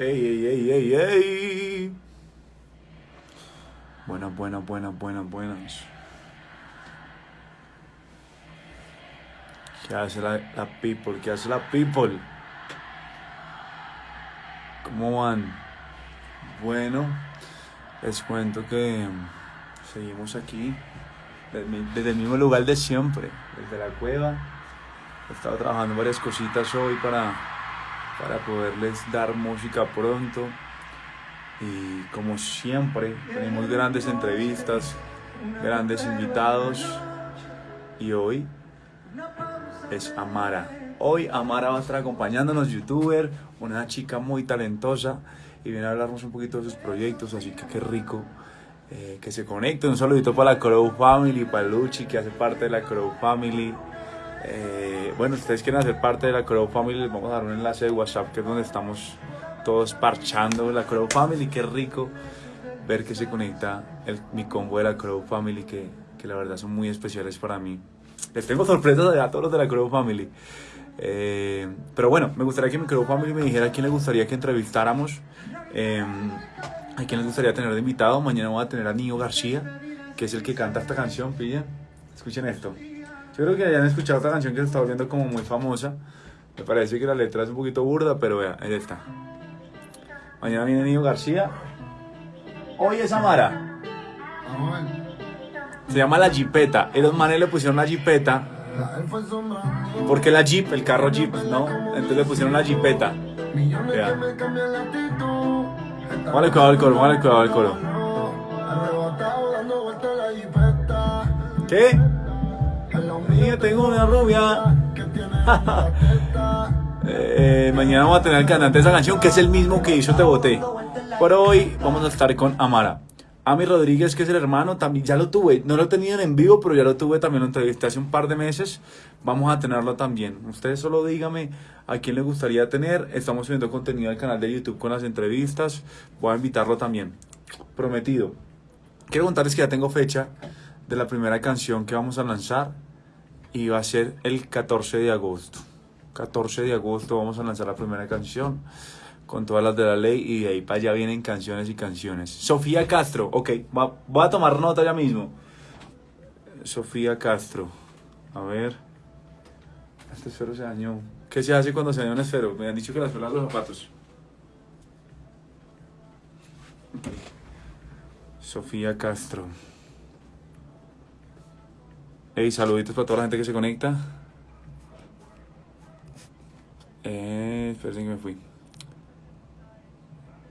Ey, ey, ey, ey, ey. Buenas, buenas, buenas, buenas, buenas. ¿Qué hace la, la people? ¿Qué hace la people? ¿Cómo van? Bueno, les cuento que seguimos aquí desde el mismo lugar de siempre, desde la cueva. He estado trabajando varias cositas hoy para, para poderles dar música pronto. Y como siempre, tenemos grandes entrevistas, grandes invitados. Y hoy es Amara. Hoy Amara va a estar acompañándonos, youtuber, una chica muy talentosa y viene a hablarnos un poquito de sus proyectos, así que qué rico eh, que se conecte. Un saludito para la Crow Family, para Luchi, que hace parte de la Crow Family. Eh, bueno, ustedes quieren hacer parte de la Crow Family, les vamos a dar un enlace de WhatsApp, que es donde estamos todos parchando la Crow Family. Qué rico ver que se conecta el, mi combo de la Crow Family, que, que la verdad son muy especiales para mí. Les tengo sorpresas a todos los de la Crow Family. Eh, pero bueno, me gustaría que mi Crow Family me dijera a quién le gustaría que entrevistáramos. Eh, a quién les gustaría tener de invitado. Mañana voy a tener a Nio García, que es el que canta esta canción, pilla. Escuchen esto. Yo creo que hayan escuchado esta canción que se está volviendo como muy famosa. Me parece que la letra es un poquito burda, pero vea, es esta. Mañana viene Nio García. Hoy es Amara. Se llama La Jeepeta. Y los manes le pusieron la Jeepeta. Porque la Jeep, el carro Jeep, ¿no? Entonces le pusieron la Jeepeta. Vea. Vale, el coro, vale, cuidado el coro. ¿Qué? Tengo una rubia. eh, mañana vamos a tener el cantante de esa canción que es el mismo que hizo Te Boté. Pero hoy vamos a estar con Amara. Ami Rodríguez, que es el hermano, también ya lo tuve. No lo he tenido en vivo, pero ya lo tuve también. Lo entrevisté hace un par de meses. Vamos a tenerlo también. Ustedes solo díganme a quién le gustaría tener. Estamos subiendo contenido al canal de YouTube con las entrevistas. Voy a invitarlo también. Prometido. Quiero contarles que ya tengo fecha de la primera canción que vamos a lanzar. Y va a ser el 14 de agosto. 14 de agosto vamos a lanzar la primera canción con todas las de la ley y de ahí para allá vienen canciones y canciones. Sofía Castro, ok, voy a tomar nota ya mismo. Sofía Castro, a ver. Este esfero se dañó. ¿Qué se hace cuando se daña un esfero? Me han dicho que las pelas los zapatos. Sofía Castro. Hey, saluditos para toda la gente que se conecta. Eh, esperen que me fui.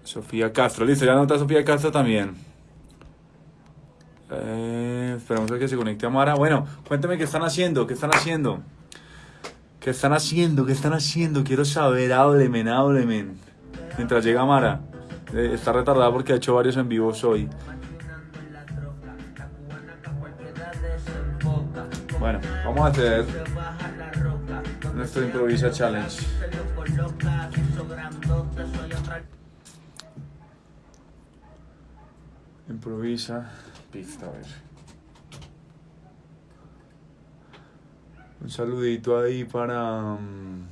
Sofía Castro, listo, ya nota Sofía Castro también. Eh, esperamos a que se conecte a Mara. Bueno, cuéntame qué están haciendo, qué están haciendo. ¿Qué están haciendo? ¿Qué están haciendo? Quiero saber, háblemen, háblemen. Mientras llega Mara. Eh, está retardada porque ha hecho varios en vivo hoy. Vamos a hacer nuestro improvisa challenge. Improvisa. Pista, a ver. Un saludito ahí para. mm,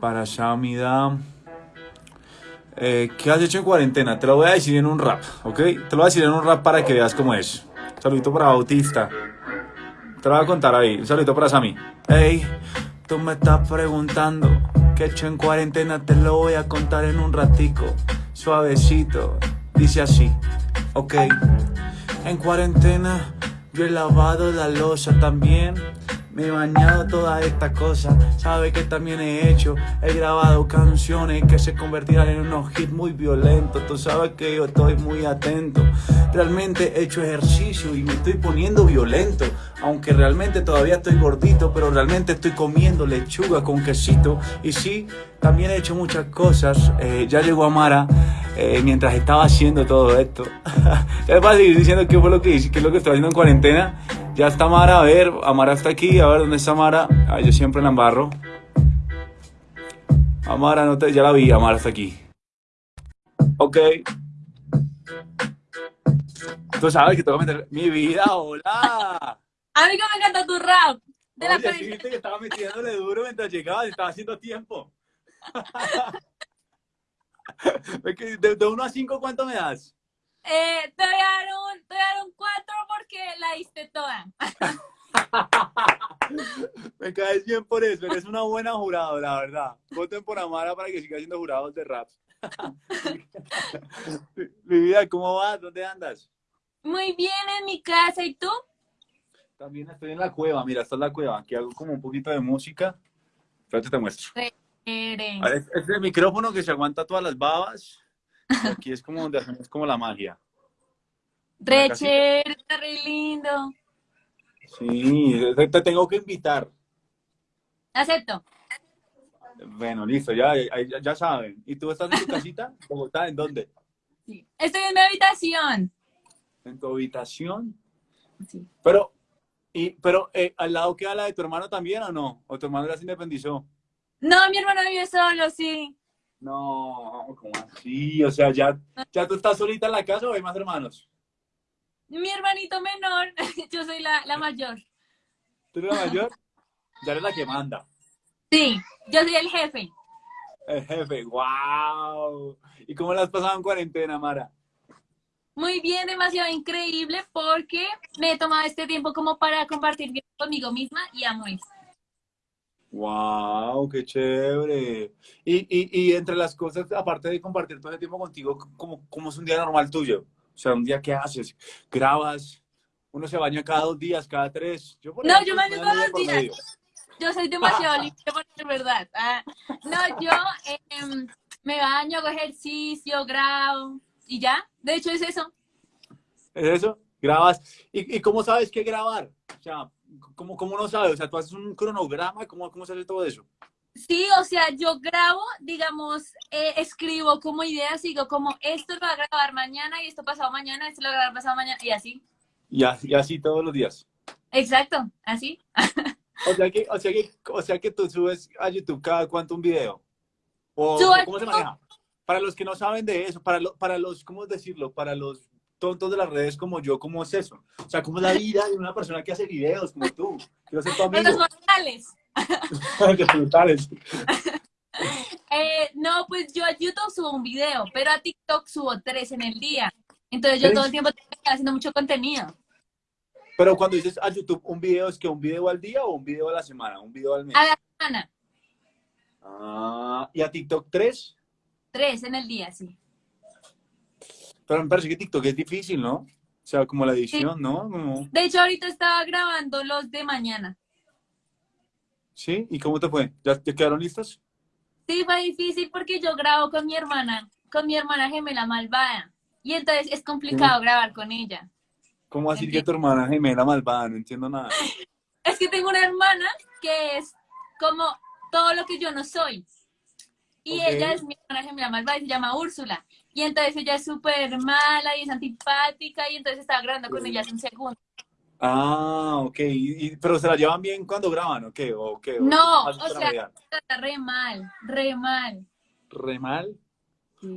Para Shamida. Eh, ¿Qué has hecho en cuarentena? Te lo voy a decir en un rap, ¿ok? Te lo voy a decir en un rap para que veas cómo es. Saludito para Bautista. Te lo voy a contar ahí. Un saludito para Sammy. Hey, tú me estás preguntando qué he hecho en cuarentena. Te lo voy a contar en un ratico. Suavecito. Dice así. Ok. En cuarentena yo he lavado la losa también. Me he bañado todas estas cosas. Sabe que también he hecho. He grabado canciones que se convertirán en unos hits muy violentos. Tú sabes que yo estoy muy atento. Realmente he hecho ejercicio y me estoy poniendo violento. Aunque realmente todavía estoy gordito, pero realmente estoy comiendo lechuga con quesito. Y sí, también he hecho muchas cosas. Eh, ya llegó Amara eh, mientras estaba haciendo todo esto. ya les a seguir diciendo qué fue lo que hice, qué es lo que estoy haciendo en cuarentena. Ya está Amara, a ver, Amara está aquí, a ver dónde está Amara. Ah, yo siempre la embarro. Amara, no te, ya la vi, Amara está aquí. Ok. Tú sabes que tengo que meter mi vida, hola. A mí que me encanta tu rap. De la Oye, sí peli- viste que estaba metiéndole duro mientras llegaba estaba haciendo tiempo. De, de 1 a 5, ¿cuánto me das? Eh, te voy a dar un, te voy a dar un 4 porque la diste toda. Me caes bien por eso, eres una buena jurado, la verdad. Voten por Amara para que siga siendo jurados de rap. mi vida, ¿cómo vas? ¿Dónde andas? Muy bien en mi casa, ¿y tú? También estoy en la cueva, mira, esta es la cueva. Aquí hago como un poquito de música. Espérate, te muestro. Este es el micrófono que se aguanta todas las babas. Aquí es como donde hacemos como la magia. Re chévere, está re lindo. Sí, te tengo que invitar. Acepto. Bueno, listo, ya, ya, saben. ¿Y tú estás en tu casita? ¿Bogotá? ¿En dónde? Sí. Estoy en mi habitación. ¿En tu habitación? Sí. Pero, y, pero eh, ¿al lado queda la de tu hermano también o no? ¿O tu hermano ya se independizó? No, mi hermano vive solo, sí. No, ¿cómo así? O sea, ¿ya, ¿ya tú estás solita en la casa o hay más hermanos? Mi hermanito menor, yo soy la, la mayor. ¿Tú eres la mayor? Ya eres la que manda. Sí, yo soy el jefe. El jefe, wow. ¿Y cómo la has pasado en cuarentena, Mara? Muy bien, demasiado increíble porque me he tomado este tiempo como para compartir conmigo misma y amo eso. Wow, qué chévere. Y, y, y, entre las cosas, aparte de compartir todo el tiempo contigo, ¿cómo, ¿cómo es un día normal tuyo? O sea, un día que haces, grabas, uno se baña cada dos días, cada tres. Yo, no, yo me baño todos los días. Yo soy demasiado limpia, por verdad. Ah, no, yo em, me baño, hago ejercicio, grabo y ya. De hecho, es eso. ¿Es eso? ¿Grabas? ¿Y, y cómo sabes qué grabar? O sea, ¿cómo, ¿cómo no sabes? O sea, tú haces un cronograma, ¿cómo, cómo se hace todo eso? Sí, o sea, yo grabo, digamos, eh, escribo como ideas, digo como esto lo voy a grabar mañana y esto pasado mañana, esto lo voy a grabar pasado mañana y así. Y, y así todos los días. Exacto, así. O sea que, o sea que, o sea que tú subes a YouTube cada cuánto un video. ¿O cómo se maneja? Para los que no saben de eso, para, para los, ¿cómo decirlo? Para los tontos de las redes como yo, ¿cómo es eso? O sea, ¿cómo es la vida de una persona que hace videos como tú? Quiero ser tu amigo. Los mortales. eh, no, pues yo a YouTube subo un video, pero a TikTok subo tres en el día. Entonces yo todo el tiempo estoy haciendo mucho contenido. Pero cuando dices a YouTube un video, ¿es que un video al día o un video a la semana? ¿Un video al mes? A la semana. Ah, ¿y a TikTok tres? Tres en el día, sí. Pero me parece que TikTok es difícil, ¿no? O sea, como la edición, ¿no? De hecho, ahorita estaba grabando los de mañana. ¿Sí? ¿Y cómo te fue? ¿Ya te quedaron listos? Sí, fue difícil porque yo grabo con mi hermana, con mi hermana gemela malvada. Y entonces es complicado grabar con ella. ¿Cómo así que tu hermana gemela malvada? No entiendo nada. es que tengo una hermana que es como todo lo que yo no soy. Y ella es mi hermana gemela malvada y se llama Úrsula. Y entonces ella es súper mala y es antipática y entonces estaba grabando con ella hace un segundo. Ah, ok. pero se la llevan bien cuando graban, ¿o qué? ¿O qué? no, o sea, está re mal, re mal. ¿Re mal?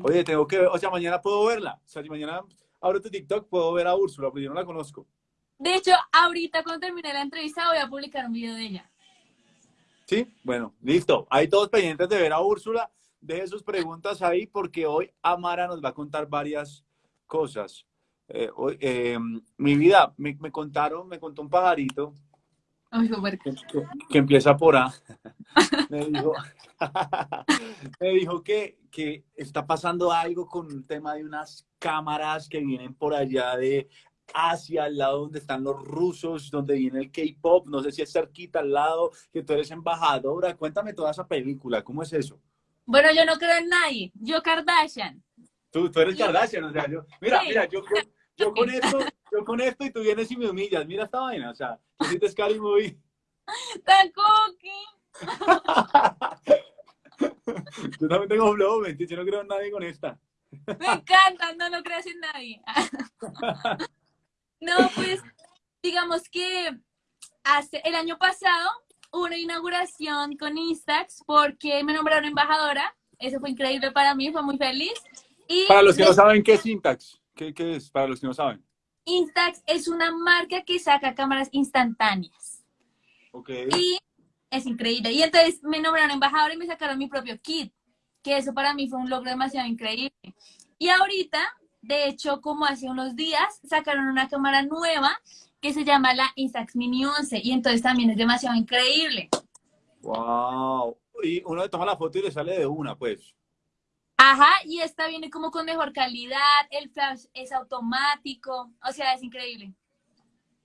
Oye, tengo que ver, o sea, mañana puedo verla. O sea, si mañana abro tu TikTok, puedo ver a Úrsula, pero yo no la conozco. De hecho, ahorita cuando termine la entrevista voy a publicar un video de ella. Sí, bueno, listo. Hay todos pendientes de ver a Úrsula. Deje sus preguntas ahí porque hoy Amara nos va a contar varias cosas. Eh, eh, mi vida, me, contaron, me contó un pajarito que, empieza por A. me dijo, me dijo que, que está pasando algo con un tema de unas cámaras que vienen por allá de Asia, al lado donde están los rusos, donde viene el K-pop, no sé si es cerquita al lado, que tú eres embajadora. Cuéntame toda esa película, ¿cómo es eso? Bueno, yo no creo en nadie, yo Kardashian. Tú, tú eres Kardashian, o sea, yo, mira, mira, yo, yo con esto, yo con esto y tú vienes y me humillas. Mira esta vaina, o sea, te sientes Scary Movie. ¡Tan cookie! yo también tengo flow, mentira, yo no creo en nadie con esta. Me encanta, no, no creas en nadie. no, pues, digamos que hace, el año pasado una inauguración con Instax porque me nombraron embajadora. Eso fue increíble para mí, fue muy feliz. Y para los que no saben qué es Instax. ¿Qué, es para los que no saben? Instax es una marca que saca cámaras instantáneas. Ok. Y es increíble. Y entonces me nombraron embajador y me sacaron mi propio kit. que eso para mí fue un logro demasiado increíble. Y ahorita, de hecho, como hace unos días, sacaron una cámara nueva que se llama la Instax Mini 11 y entonces también es demasiado increíble. Wow. Y uno le toma la foto y le sale de una, pues. Ajá, y esta viene como con mejor calidad, el flash es automático, o sea, es increíble.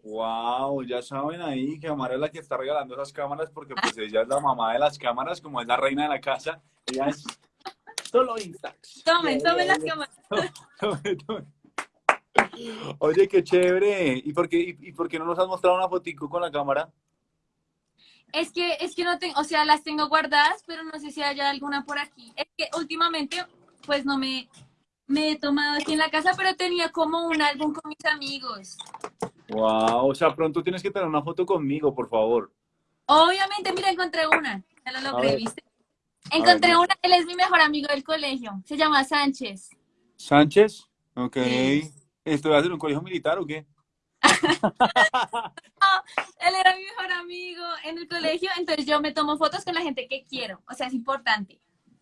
Wow, ya saben ahí que Amara es la que está regalando esas cámaras porque pues ella es la mamá de las cámaras, como es la reina de la casa, ella es solo Instax. Tomen, tomen las cámaras. Tome, tome. Oye, qué chévere. ¿Y por qué, y, por qué no nos has mostrado una fotico con la cámara? Es que, es que no tengo, o sea, las tengo guardadas, pero no sé si haya alguna por aquí. Es que últimamente, pues no me, me he tomado aquí en la casa, pero tenía como un álbum con mis amigos. Wow, o sea, pronto tienes que tener una foto conmigo, por favor. Obviamente, mira, encontré una. Ya lo logré, ¿viste? Encontré una, él es mi mejor amigo del colegio. Se llama Sánchez. ¿Sánchez? Ok. ¿Esto va a ser un colegio militar o qué? él era mi mejor amigo en el colegio, entonces yo me tomo fotos con la gente que quiero. O sea, es importante.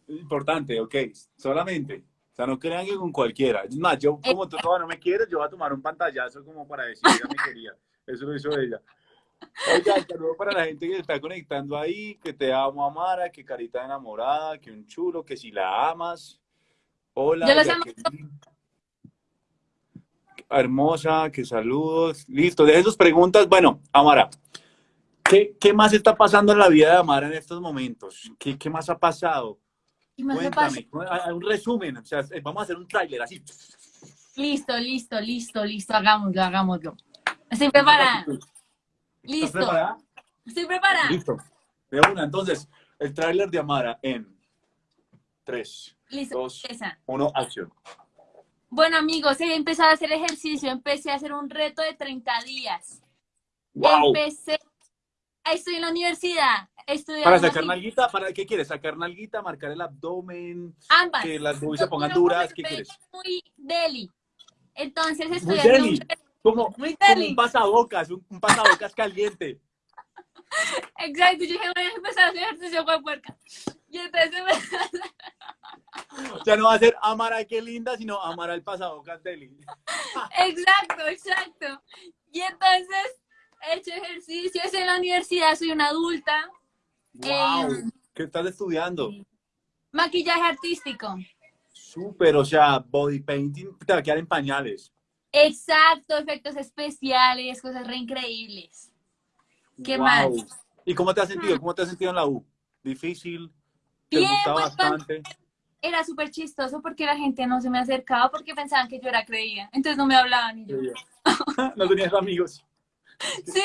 Importante, ok. Solamente. O sea, no crean que con cualquiera. Es más, yo como tú no me quieres, yo voy a tomar un pantallazo como para decir que ella me quería. Eso lo hizo ella. Oiga, saludo para la gente que se está conectando ahí, que te amo, Amara, que carita enamorada, que un chulo, que si la amas. Hola. Yo los amo hermosa, que saludos. Listo, de esas preguntas. Bueno, Amara, ¿qué, ¿qué, más está pasando en la vida de Amara en estos momentos? ¿Qué, qué más ha pasado? Cuéntame, un resumen, o sea, vamos a hacer un tráiler así. Listo, listo, listo, listo, hagámoslo, hagámoslo. Estoy preparada. Listo. ¿Estás preparada? Estoy preparada. Listo. De una, entonces, el tráiler de Amara en 3, 2, 1, acción. Bueno, amigos, he empezado a hacer ejercicio, empecé a hacer un reto de 30 días. Wow. Empecé, estoy en la universidad. ¿Para sacar nalguita? ¿Para qué quieres? ¿Sacar nalguita? ¿Marcar el abdomen? Ambas. ¿Que las boobies se pongan duras? ¿Qué quieres? Muy deli. Entonces estoy muy deli. Como, muy deli. un pasabocas, un, un pasabocas caliente. Exacto, yo dije, voy a empezar a hacer ejercicio con puerca. Y entonces Ya no va a ser Amara qué linda, sino Amara el pasado Deli. Exacto, exacto. Y entonces he hecho ejercicio, estoy en la universidad, soy una adulta. Wow. Em, ¿Qué estás estudiando? Maquillaje artístico. Súper, o sea, body painting te va a quedar en pañales. Exacto, efectos especiales, cosas re increíbles. ¿Qué más? ¿Y cómo te has sentido? Mm. ¿Cómo te has sentido en la U? ¿Difícil? ¿Te Bien, bastante? Era súper chistoso porque la gente no se me acercaba porque pensaban que yo era creída. Entonces no me hablaban y yo. no tenías amigos. Sí,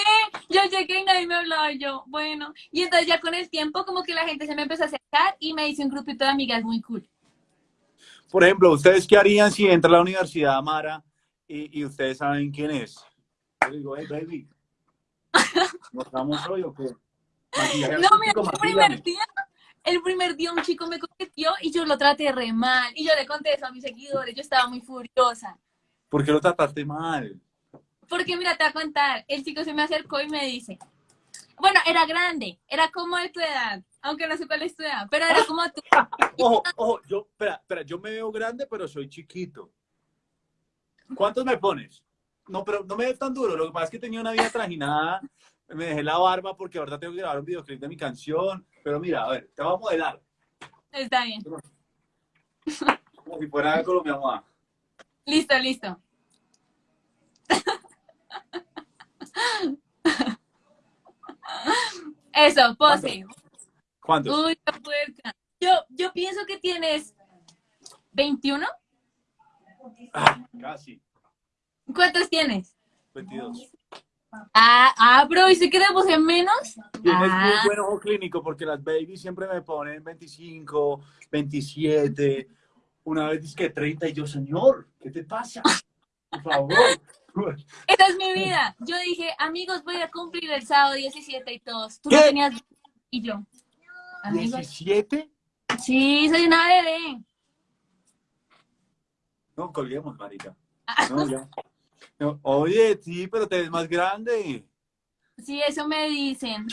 yo llegué y nadie me hablaba y yo, bueno. Y entonces ya con el tiempo como que la gente se me empezó a acercar y me hice un grupito de amigas muy cool. Por ejemplo, ¿ustedes qué harían si entra a la universidad Amara y, y ustedes saben quién es? Yo digo, hey, baby, ¿nos damos hoy o qué? No, mira, el primer día, el primer día un chico me coqueteó y yo lo traté re mal. Y yo le conté eso a mis seguidores, yo estaba muy furiosa. ¿Por qué lo trataste mal? Porque mira, te voy a contar, el chico se me acercó y me dice, bueno, era grande, era como de tu edad, aunque no sé cuál es tu edad, pero era como tú. ojo, ojo, yo, espera, espera, yo me veo grande, pero soy chiquito. ¿Cuántos me pones? No, pero no me ves tan duro, lo que pasa es que tenía una vida trajinada, me dejé la barba porque ahora tengo que grabar un videoclip de mi canción, pero mira, a ver, te voy a modelar. Está bien. Como si fuera Colombia, mamá. Listo, listo. Eso, pose. ¿Cuántos? Uy, puerca. Yo, yo pienso que tienes 21. Ah, casi. ¿Cuántos tienes? 22. Ah, ah, bro, ¿y si quedamos en menos? Tienes ah. muy buen ojo clínico porque las babies siempre me ponen 25, 27, una vez dice que 30 y yo, señor, ¿qué te pasa? Por favor. Esa es mi vida. Yo dije, amigos, voy a cumplir el sábado 17 y todos. Tú ¿Qué? no tenías... Y yo. Amigos. ¿17? Sí, soy una bebé. No, colguemos, marica. No, ya. Oye, sí, pero te ves más grande. Sí, eso me dicen.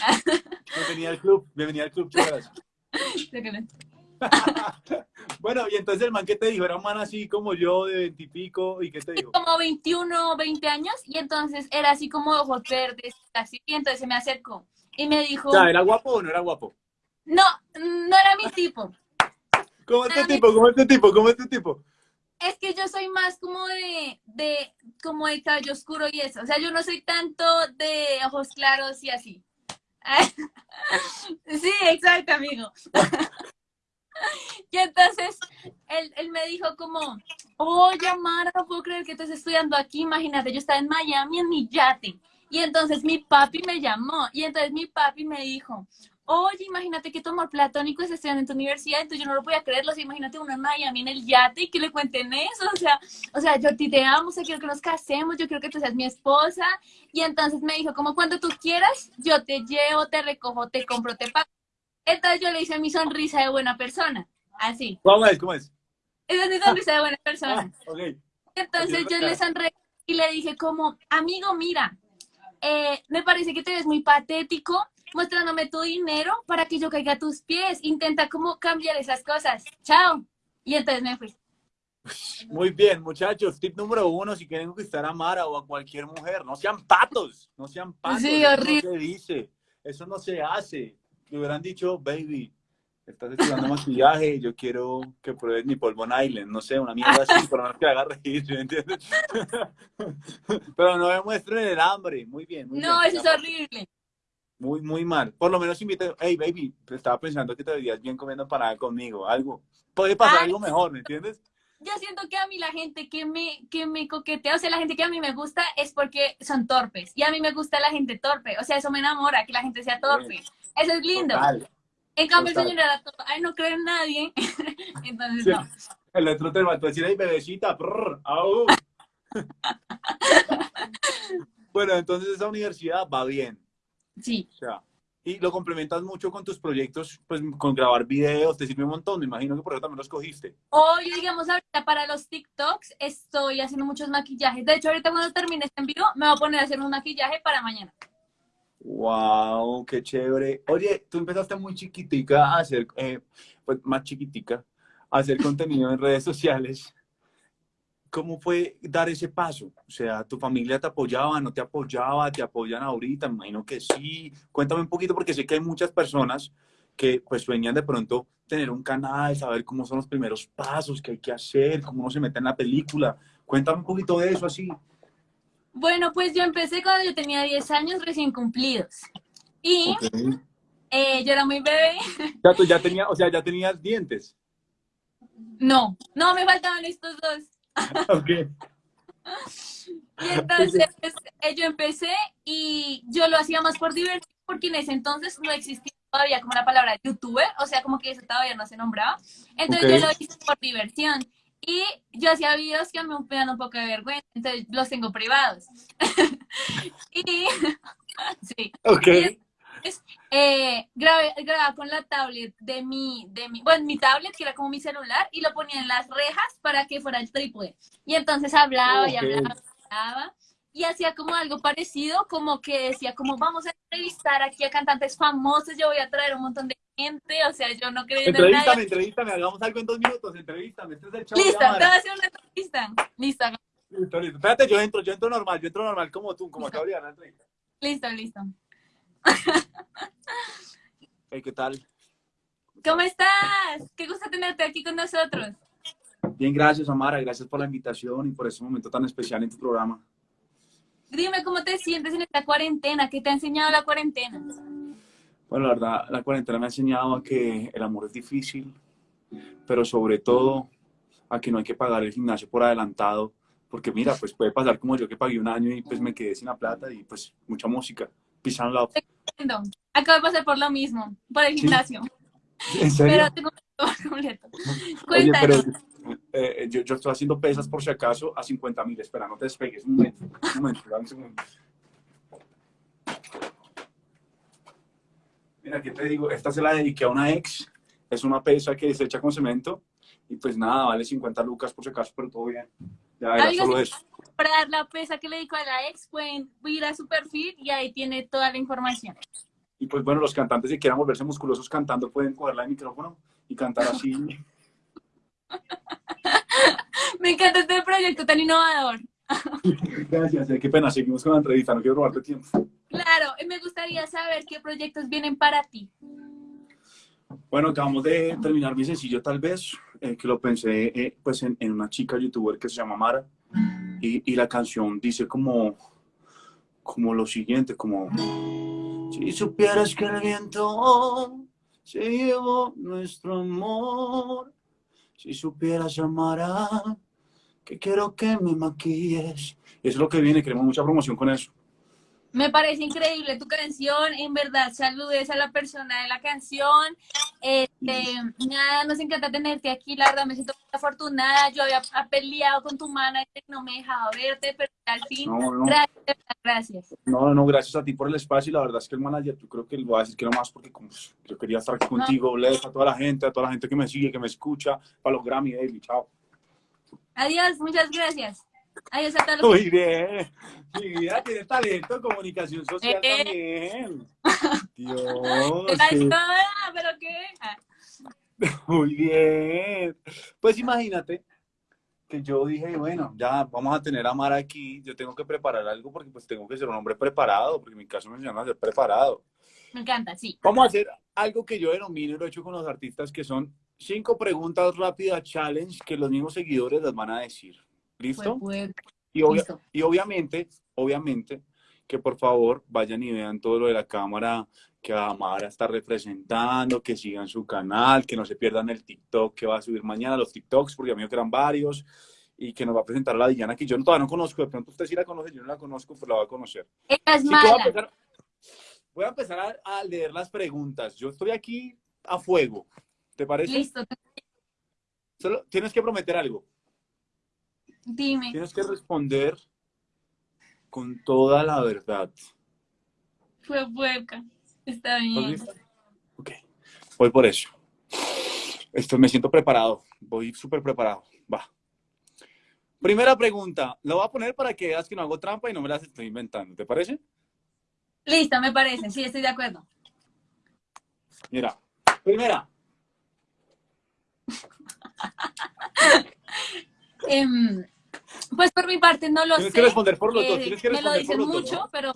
Bienvenida al club, bienvenida al club, chicas. bueno, y entonces el man que te dijo, era un man así como yo de veintipico, ¿y, qué te dijo? Como 21, 20 años, y entonces era así como ojos verdes, así, y entonces se me acercó y me dijo... O ¿era guapo o no era guapo? No, no era mi tipo. ¿Cómo es tu tipo? ¿Cómo es tu tipo? ¿Cómo es tu tipo? Es que yo soy más como de, de, como de cabello oscuro y eso. O sea, yo no soy tanto de ojos claros y así. sí, exacto, amigo. y entonces él, él, me dijo como, oye, Mara, no puedo creer que estés estudiando aquí. Imagínate, yo estaba en Miami en mi yate. Y entonces mi papi me llamó y entonces mi papi me dijo, oye, imagínate que tu amor platónico es estudiando en tu universidad, entonces yo no lo podía creer, o sea, imagínate uno en Miami en el yate y que le cuenten eso, o sea, o sea, yo te amo, o sea, quiero que nos casemos, yo quiero que tú seas mi esposa, y entonces me dijo, como cuando tú quieras, yo te llevo, te recojo, te compro, te pago. Entonces yo le hice mi sonrisa de buena persona, así. ¿Cómo es? ¿Cómo es? Esa es mi sonrisa de buena persona. Ah, okay. Entonces yo le sonreí y le dije como, amigo, mira, eh, me parece que te ves muy patético mostrándome tu dinero para que yo caiga a tus pies. Intenta como cambiar esas cosas. Chao. Y entonces me fui. Muy bien, muchachos. Tip número uno, si quieren conquistar a Mara o a cualquier mujer, no sean patos, no sean patos. Sí, horrible. Eso no se dice, eso no se hace. Me hubieran dicho, baby, estás estudiando maquillaje, yo quiero que pruebes mi polvo Island, no sé, una mierda así, pero no que haga reír, ¿me entiendes? pero no me muestren el hambre, muy bien. Muy no, bien. eso es horrible. Muy, muy mal. Por lo menos invita, hey, baby, estaba pensando que te verías bien comiendo parada conmigo, algo. Puede pasar Ay, algo mejor, ¿me entiendes? Yo siento que a mí la gente que me, que me coquetea, o sea, la gente que a mí me gusta es porque son torpes. Y a mí me gusta la gente torpe. O sea, eso me enamora, que la gente sea torpe. Eso es lindo. Total. En cambio, Total. el señor era todo, ay, no creo en nadie. Entonces, Sí. no. El otro te mató a decir, ay, bebecita, prrr, bueno, entonces esa universidad va bien. Sí. O sea, y lo complementas mucho con tus proyectos, pues con grabar videos, te sirve un montón. Me imagino que por eso también los cogiste. Yo, digamos, ahorita para los TikToks estoy haciendo muchos maquillajes. De hecho, ahorita cuando termine este en vivo, me voy a poner a hacer un maquillaje para mañana. Wow, qué chévere. Oye, tú empezaste muy chiquitica a hacer, eh, pues más chiquitica, a hacer contenido en redes sociales. ¿Cómo fue dar ese paso? O sea, ¿tu familia te apoyaba, no te apoyaba, te apoyan ahorita? Me imagino que sí. Cuéntame un poquito porque sé que hay muchas personas que pues sueñan de pronto tener un canal, saber cómo son los primeros pasos, qué hay que hacer, cómo uno se mete en la película. Cuéntame un poquito de eso así. Bueno, pues yo empecé cuando yo tenía 10 años recién cumplidos. Y eh, yo era muy bebé. Ya, tú ya tenía, o sea, ya tenías dientes. No, no, me faltaban estos dos. Ok. Y entonces eh, yo empecé y yo lo hacía más por diversión porque en ese entonces no existía todavía como la palabra youtuber, o sea, como que eso todavía no se nombraba. Entonces yo lo hice por diversión. Y yo hacía videos que a mí me dan un poco de vergüenza, entonces los tengo privados. y sí. Ok. Eh, grabé- grababa con la tablet de mi, de mi, bueno, mi tablet, que era como mi celular, y lo ponía en las rejas para que fuera el trípode. Y entonces hablaba y hablaba, y hablaba, y hacía como algo parecido, como que decía, como vamos a entrevistar aquí a cantantes famosos, yo voy a traer un montón de gente, o sea, yo no creo en Entrevístame, nadie. entrevístame, hagamos algo en dos minutos, entrevístame. Este es el show Listo, te voy Amara. a hacer una entrevista. Listo, Listo, listo. Espérate, yo entro, yo entro normal, yo entro normal como tú, como acabo de dar la entrevista. listo, listo. Hey, ¿qué tal? ¿Cómo estás? Qué gusto tenerte aquí con nosotros. Bien, gracias, Amara. Gracias por la invitación y por ese momento tan especial en tu programa. Dime cómo te sientes en esta cuarentena, ¿qué te ha enseñado la cuarentena? Bueno, la verdad, la cuarentena me ha enseñado a que el amor es difícil, pero sobre todo a que no hay que pagar el gimnasio por adelantado, porque mira, pues puede pasar como yo que pagué un año y pues me quedé sin la plata y pues mucha música. Peace and love. Entiendo. Acabo de pasar por lo mismo, por el Sí. gimnasio, ¿En serio? pero tengo todo completo. Oye, pero Cuéntanos. eh, yo, yo estoy haciendo pesas por si acaso a 50 mil. Espera, no te despegues. Un momento, un momento, dame un segundo. Mira, ¿qué te digo? Esta se la dediqué a una ex. Es una pesa que se echa con cemento. Y pues nada, vale 50 lucas por si acaso, pero todo bien. Ya era solo eso. Para la pesa que le dedico a la ex, pueden ir a su perfil y ahí tiene toda la información. Y pues bueno, los cantantes que quieran volverse musculosos cantando pueden cogerla el micrófono y cantar así. Me encanta este proyecto tan innovador. Gracias, eh, qué pena, seguimos con la entrevista, no quiero robarte tiempo. Claro, me gustaría saber qué proyectos vienen para ti. Bueno, acabamos de terminar mi sencillo tal vez, eh, que lo pensé eh, pues en, una chica youtuber que se llama Mara, y, y, la canción dice como, como lo siguiente, como si supieras que el viento se llevó nuestro amor, si supieras Mara, que quiero que me maquilles. Eso es lo que viene, queremos mucha promoción con eso. Me parece increíble tu canción, en verdad, saludes a la persona de la canción. Este, nada, nos encanta tenerte aquí, la verdad me siento muy afortunada. Yo había peleado con tu manager, no me dejaba verte, pero al fin, no, no. gracias, gracias. No, no, gracias a ti por el espacio y la verdad es que el manager, tú creo que lo voy a decir que no más porque como, yo quería estar aquí contigo, no. a toda la gente, a toda la gente que me sigue, que me escucha, para los Grammy, Daily, chao. Adiós, muchas gracias. Adiós a todos. Muy bien. Mi vida tiene talento en comunicación social eh, también. Dios. Sí. ¿Pero qué? Muy bien. Pues imagínate que yo dije, bueno, ya vamos a tener a Mara aquí, yo tengo que preparar algo porque pues tengo que ser un hombre preparado, porque en mi caso me llama ser preparado. Me encanta, sí. Vamos a hacer algo que yo denomino y lo he hecho con los artistas, que son cinco preguntas rápidas challenge que los mismos seguidores las van a decir. ¿Listo? Pues, y, obvia Listo. y obviamente, obviamente, que por favor vayan y vean todo lo de la cámara que Amara está representando, que sigan su canal, que no se pierdan el TikTok que va a subir mañana, los TikToks, porque a mí me quedan varios, y que nos va a presentar a la Diana, que yo todavía no conozco, de pronto usted sí la conoce, yo no la conozco, pero la va a conocer. Es mala. Voy a empezar, voy a, empezar a, a, leer las preguntas. Yo estoy aquí a fuego. ¿Te parece? Listo. Solo tienes que prometer algo. Dime. Tienes que responder con toda la verdad. Fue hueca. Está bien. Ok. Voy por eso. Esto, me siento preparado. Voy súper preparado. Va. Primera pregunta. Lo voy a poner para que veas que no hago trampa y no me las estoy inventando. ¿Te parece? Listo, me parece. Sí, estoy de acuerdo. Mira. Primera. eh, pues por mi parte no lo Tienes sé. que responder por los dos. Tienes que me lo dicen por los mucho, dos, ¿no? pero...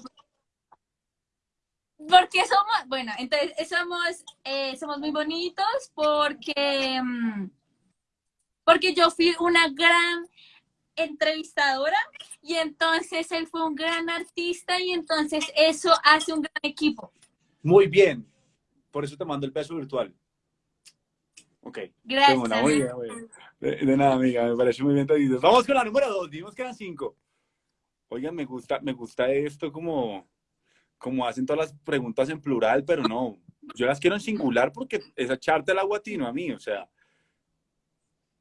Porque somos, bueno, entonces somos, eh, somos muy bonitos porque, mm, porque yo fui una gran entrevistadora y entonces él fue un gran artista y entonces eso hace un gran equipo. Muy bien. Por eso te mando el beso virtual. Ok. Gracias. Muy bien, muy bien. De, de, nada, amiga, me parece muy bien. Taditos. Vamos con la número dos, dimos que eran cinco. Oigan, me gusta, me gusta esto como, como hacen todas las preguntas en plural, pero no. Yo las quiero en singular porque es echarte el aguatino a mí, o sea.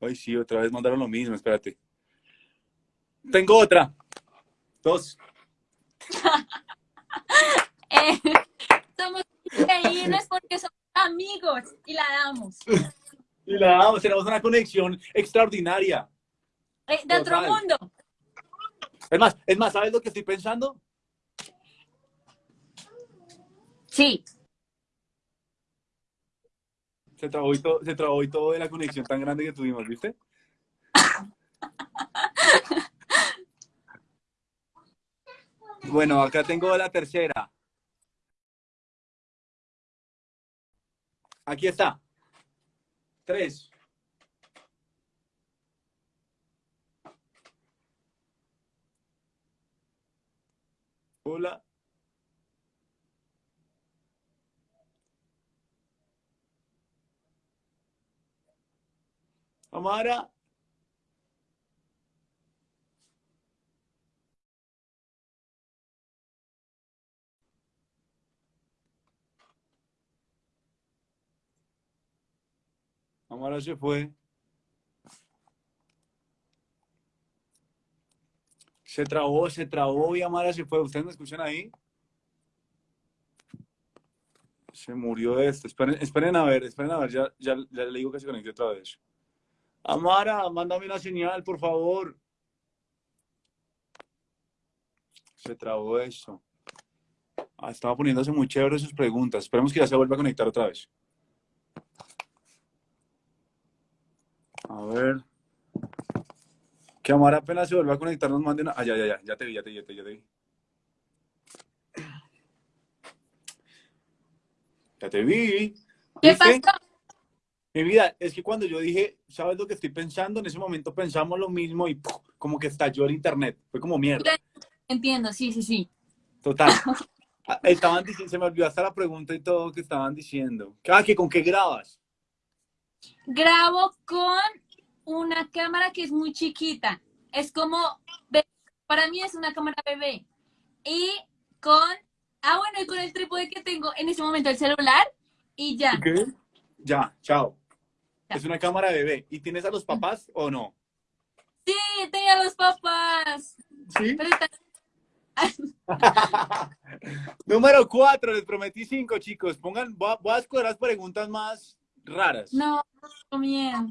Ay, sí, otra vez mandaron lo mismo, espérate. Tengo otra. Dos. eh, somos increíbles porque somos amigos y la damos. Y la damos, tenemos una conexión extraordinaria. Eh, de otro Total. mundo. Es más, es más, ¿sabes lo que estoy pensando? Sí. Se trabó y todo, se trabó y todo de la conexión tan grande que tuvimos, ¿viste? Bueno, acá tengo la tercera. Aquí está. Tres. Hola. Amara. Amara se fue. Se trabó, se trabó y Amara se fue. ¿Ustedes me escuchan ahí? Se murió esto. Esperen, esperen a ver, esperen a ver. Ya, ya, le digo que se conecte otra vez. Amara, mándame una señal, por favor. Se trabó eso. Ah, estaba poniéndose muy chévere sus preguntas. Esperemos que ya se vuelva a conectar otra vez. A ver. Que Amara apenas se vuelva a conectar, nos mande una. Ah, ya, ya, ya, ya te vi, ya te vi, ya te vi. Ya te vi. Ya te vi. ¿Qué pasó? Mi vida, es que cuando yo dije, ¿sabes lo que estoy pensando? En ese momento pensamos lo mismo y ¡puf! como que estalló el internet. Fue como mierda. Entiendo, sí, sí, sí. Total. Ah, Estaban diciendo, se me olvidó hasta la pregunta y todo que estaban diciendo. Ah, que con qué grabas. Grabo con una cámara que es muy chiquita. Es como, para mí es una cámara bebé. Y con, ah, bueno, y con el trípode que tengo en ese momento el celular y ya. Ya, chao. Ya. Es una cámara bebé. ¿Y tienes a los papás o no? Sí, tenía los papás. Sí. Pero está- Número cuatro, les prometí cinco, chicos. Pongan, voy a, voy a escoger las preguntas más raras. No, tengo miedo.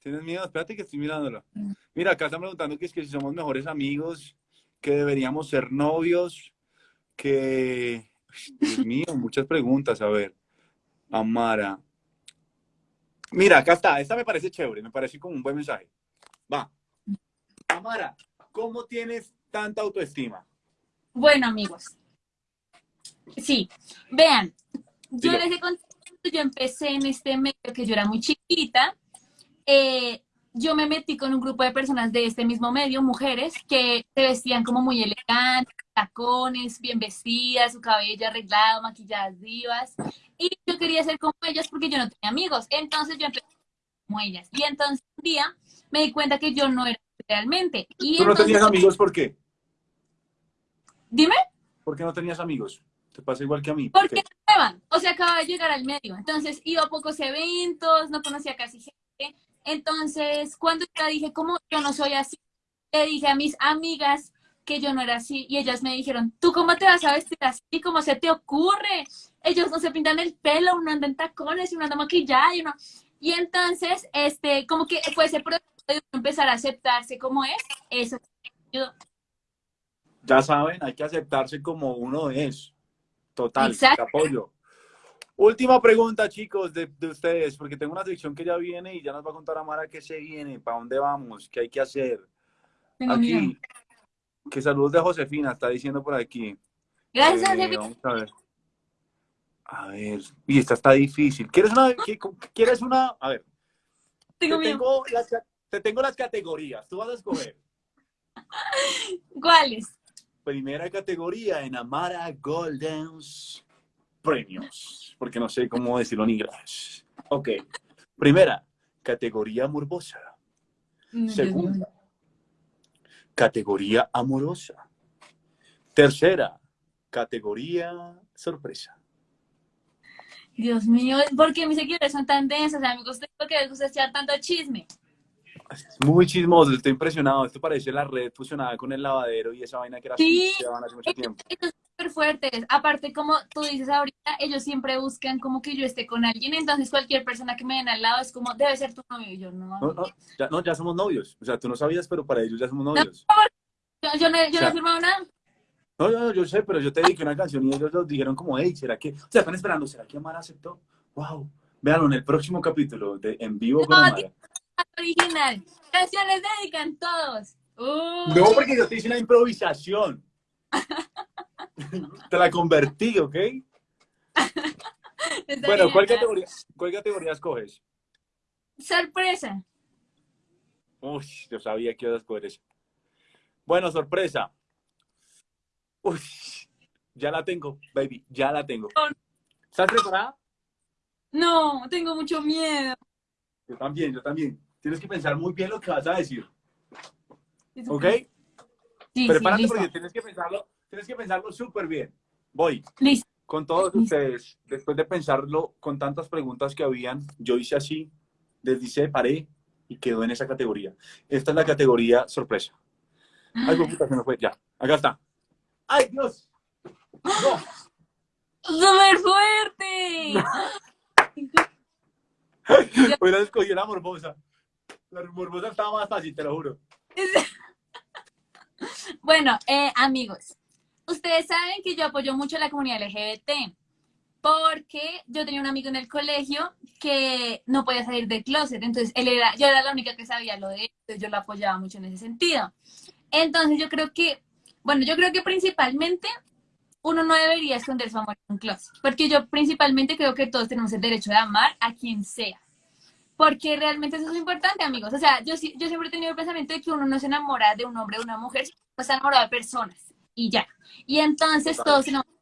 ¿Tienes miedo? Espérate que estoy mirándolo. Mira, acá están preguntando que es que si somos mejores amigos, que deberíamos ser novios, que... Dios mío, muchas preguntas. A ver. Amara. Mira, acá está. Esta me parece chévere, me parece como un buen mensaje. Va. Amara, ¿cómo tienes tanta autoestima? Bueno, amigos. Sí, vean, yo les he contado, yo empecé en este medio que yo era muy chiquita. Eh, yo me metí con un grupo de personas de este mismo medio, mujeres, que se vestían como muy elegantes, tacones, bien vestidas, su cabello arreglado, maquilladas divas. Y yo quería ser como ellas porque yo no tenía amigos. Entonces yo empecé como ellas. Y entonces un día me di cuenta que yo no era realmente. Y ¿Tú no tenías amigos por qué? Dime. ¿Por qué no tenías amigos? Te pasa igual que a mí. ¿por Porque qué? no nueva, o sea, acaba de llegar al medio. Entonces iba a pocos eventos, no conocía casi gente. Entonces, cuando ya dije, como yo no soy así, le dije a mis amigas que yo no era así y ellas me dijeron, ¿tú cómo te vas a vestir así? ¿Cómo se te ocurre? Ellos no se pintan el pelo, uno anda en tacones y uno anda maquillado y uno... Y entonces, este, como que fue ese proceso de empezar a aceptarse como es, eso. Ya saben, hay que aceptarse como uno es. Total, te apoyo. Última pregunta, chicos, de, de ustedes, porque tengo una sección que ya viene y ya nos va a contar Amara qué se viene, para dónde vamos, qué hay que hacer. Tengo miedo. Aquí, que saludos de Josefina, está diciendo por aquí. Gracias, Eh, Josefina. Vamos a ver. A ver, y esta está difícil. ¿Quieres una? ¿Quieres una? A ver, te Tengo miedo. tengo, las, ca- te tengo las categorías, tú vas a escoger. ¿Cuáles? primera categoría en Amara Golden's Premios, porque no sé cómo decirlo en inglés. Ok. Primera, categoría morbosa. Segunda, categoría amorosa. Tercera, categoría sorpresa. Dios mío, ¿por qué mis seguidores son tan densos, amigos? ¿Por qué les gusta echar tanto chisme? Es muy chismoso, estoy impresionado. Esto parece la red fusionada con el lavadero y esa vaina que era Sí. que daban hace mucho tiempo. Súper fuertes. Aparte, como tú dices ahorita, ellos siempre buscan como que yo esté con alguien. Entonces, cualquier persona que me den al lado es como, debe ser tu novio. Y yo, no, No, no, ya, no, ya somos novios. O sea, tú no sabías, pero para ellos ya somos novios. yo, yo no, yo O sea, no he firmado nada. No, no, yo sé, pero yo te dediqué una canción y ellos nos dijeron como, hey, ¿será que? O sea, están esperando, ¿será que Amara aceptó? Wow. Véanlo en el próximo capítulo de En Vivo con No, Amara. Original. Canciones dedican todos. Uh, No, porque yo te hice una improvisación. te la convertí, ¿ok? Bueno, bien. ¿cuál categoría, ¿cuál categoría escoges? Sorpresa. Uy, yo sabía que ibas a escoger eso. Bueno, sorpresa. Uy, ya la tengo, baby, ya la tengo. ¿Estás preparada? No, tengo mucho miedo. Yo también, yo también. Tienes que pensar muy bien lo que vas a decir, ¿ok? Sí, Prepárate sí, porque tienes que pensarlo, tienes que pensarlo súper bien. Voy. Listo. Con todos Listo. ustedes, después de pensarlo con tantas preguntas que habían, yo hice así, deslicé, paré y quedó en esa categoría. Esta es la categoría sorpresa. Ay, puta, se me fue. Ya, acá está. ¡Ay, Dios! No. ¡Súper fuerte! Hubiera escogido la morbosa. La morbosa estaba más fácil, te lo juro. Bueno, eh, amigos, ustedes saben que yo apoyo mucho a la comunidad LGBT porque yo tenía un amigo en el colegio que no podía salir del closet, entonces él era, yo era la única que sabía lo de él, yo lo apoyaba mucho en ese sentido. Entonces yo creo que, bueno, yo creo que principalmente uno no debería esconder su amor en un closet, porque yo principalmente creo que todos tenemos el derecho de amar a quien sea, porque realmente eso es importante, amigos. O sea, yo, yo siempre he tenido el pensamiento de que uno no se enamora de un hombre o de una mujer, sino se enamora de personas y ya. Y entonces todos se enamoran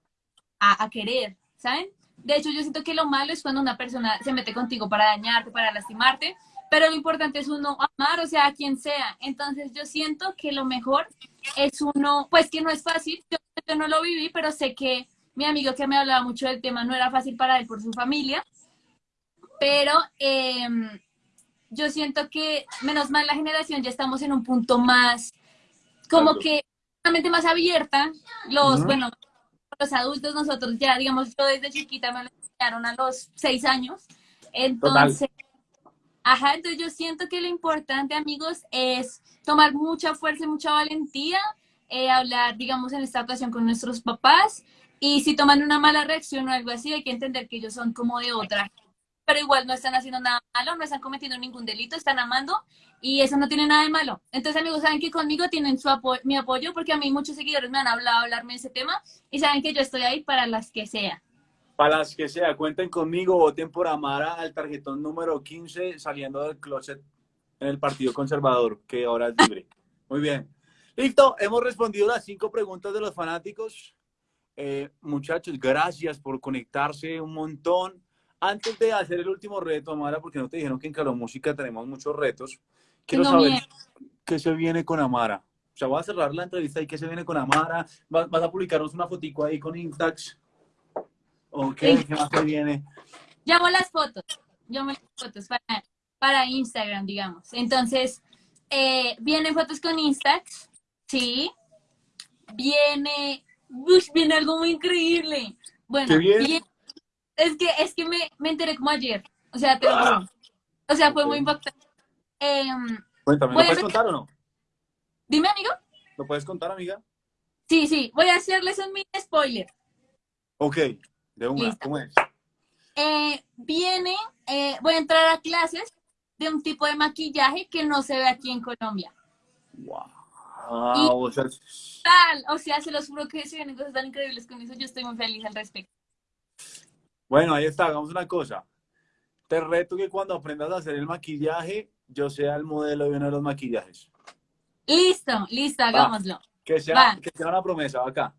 a, a querer, ¿saben? De hecho, yo siento que lo malo es cuando una persona se mete contigo para dañarte, para lastimarte, pero lo importante es uno amar, o sea, a quien sea. Entonces yo siento que lo mejor es uno, pues que no es fácil, yo, no lo viví, pero sé que mi amigo que me hablaba mucho del tema no era fácil para él por su familia, pero em, yo siento que menos mal la generación ya estamos en un punto más, como que más abierta, los, bueno, los adultos, nosotros ya, digamos, yo desde chiquita me lo enseñaron a los seis años. Entonces, ajá, entonces yo siento que lo importante, amigos, es tomar mucha fuerza y mucha valentía, eh, hablar, digamos, en esta ocasión con nuestros papás. Y si toman una mala reacción o algo así, hay que entender que ellos son como de otra pero igual no están haciendo nada malo, no están cometiendo ningún delito, están amando y eso no tiene nada de malo. Entonces, amigos, saben que conmigo tienen su mi apoyo porque a mí muchos seguidores me han hablado hablarme de ese tema y saben que yo estoy ahí para las que sea. Para las que sea, cuenten conmigo, voten por Amara al tarjetón número 15 saliendo del closet en el Partido Conservador, que ahora es libre. Muy bien. Listo, hemos respondido las cinco preguntas de los fanáticos. Eh, muchachos, gracias por conectarse un montón. Antes de hacer el último reto, Amara, porque no te dijeron que en Calo Música tenemos muchos retos, quiero saber qué se viene con Amara. O sea, voy a cerrar la entrevista y qué se viene con Amara. ¿Vas, a publicarnos una fotico ahí con Instax? ¿O qué, ¿Qué más se viene? Llamo las fotos. Llamo las fotos para, para Instagram, digamos. Entonces, eh, vienen fotos con Instax, ¿sí? Viene, viene algo muy increíble. Bueno, viene es que, es que me, me enteré como ayer. O sea, te O sea, fue muy impactante. Eh, Cuéntame, ¿lo puedes contar o no? Dime, amigo. ¿Lo puedes contar, amiga? Sí, sí. Voy a hacerles un mini spoiler. Ok, de una. ¿Cómo es? Eh, viene, eh, voy a entrar a clases de un tipo de maquillaje que no se ve aquí en Colombia. Wow. o, sea, tal, o sea, se los juro que se vienen cosas tan increíbles con eso. Yo estoy muy feliz al respecto. Bueno, ahí está, hagamos una cosa. Te reto que cuando aprendas a hacer el maquillaje, yo sea el modelo de uno de los maquillajes. Listo, listo, hagámoslo. Que sea, que sea una promesa, acá.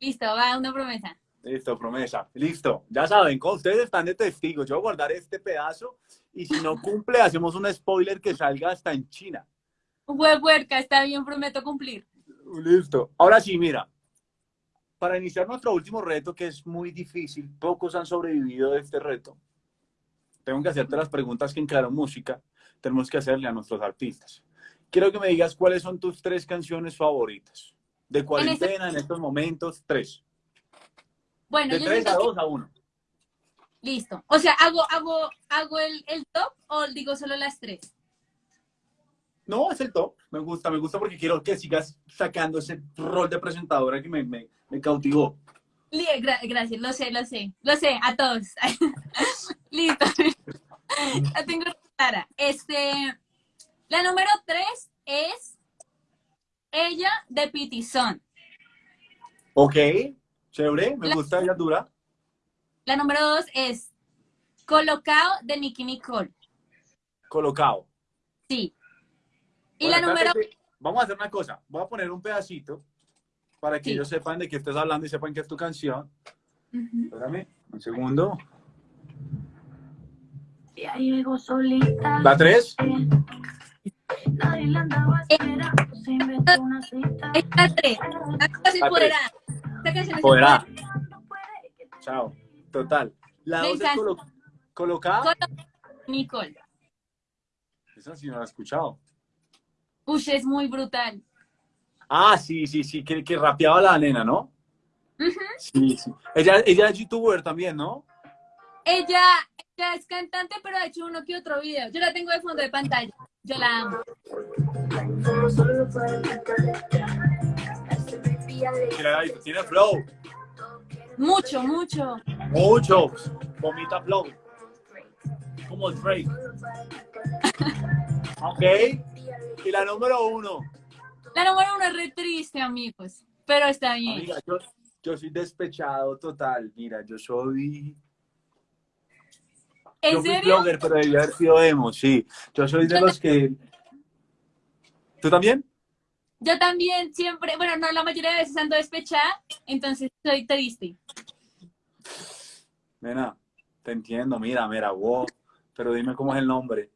Listo, va, una promesa. Listo, promesa. Listo. Ya saben, ustedes están de testigos. Yo voy a guardar este pedazo y si no cumple, hacemos un spoiler que salga hasta en China. Huevuerca, está bien, prometo cumplir. Listo. Ahora sí, mira, para iniciar nuestro último reto, que es muy difícil, pocos han sobrevivido de este reto. Tengo que hacerte las preguntas que en Claro Música tenemos que hacerle a nuestros artistas. Quiero que me digas cuáles son tus tres canciones favoritas. De cuarentena, en, estos momentos, tres. Bueno, de tres a dos a uno. Listo. O sea, ¿hago, hago, hago el, el top o digo solo las tres? No, es el top. Me gusta, me gusta porque quiero que sigas sacando ese rol de presentadora que me, me, me cautivó. gracias, lo sé, lo sé. Lo sé, a todos. Listo. la tengo clara. Este, la número tres es Ella de Pitizón. Ok, chévere, me gusta, ella dura. La número dos es Colocado de Nicky Nicole. Colocado. Sí. Y la número... Vamos a hacer una cosa. Voy a poner un pedacito para que ellos sepan de qué estás hablando y sepan que es tu canción. Espérame, un segundo. Ya solita. ¿La tres? Nadie la andaba esperando, se inventó una cita. La tres. La canción Poderá. Esta canción es Poderá. Chao. Total. La dos es colo colocada. Nicole. Esa sí no la he escuchado. Uy, es muy brutal. Ah, sí, sí, sí, que, que rapeaba la nena, ¿no? Sí, sí. Ella, ella es youtuber también, ¿no? Ella, es cantante, pero ha hecho uno que otro video. Yo la tengo de fondo de pantalla. Yo la amo. Mira, tiene flow. Mucho, mucho. Mucho. Vomita flow. Como Drake. ok. Y la número uno. La número uno es re triste, amigos. Pero está bien. Amiga, yo, yo soy despechado total. Mira, yo soy. ¿En yo fui serio? blogger, pero debía haber sido emo, sí. Yo soy de los que. ¿Tú también? Yo también siempre, bueno, no la mayoría de veces ando despechada, entonces soy triste. Nena, te entiendo, mira, mira, wow. Pero dime cómo es el nombre.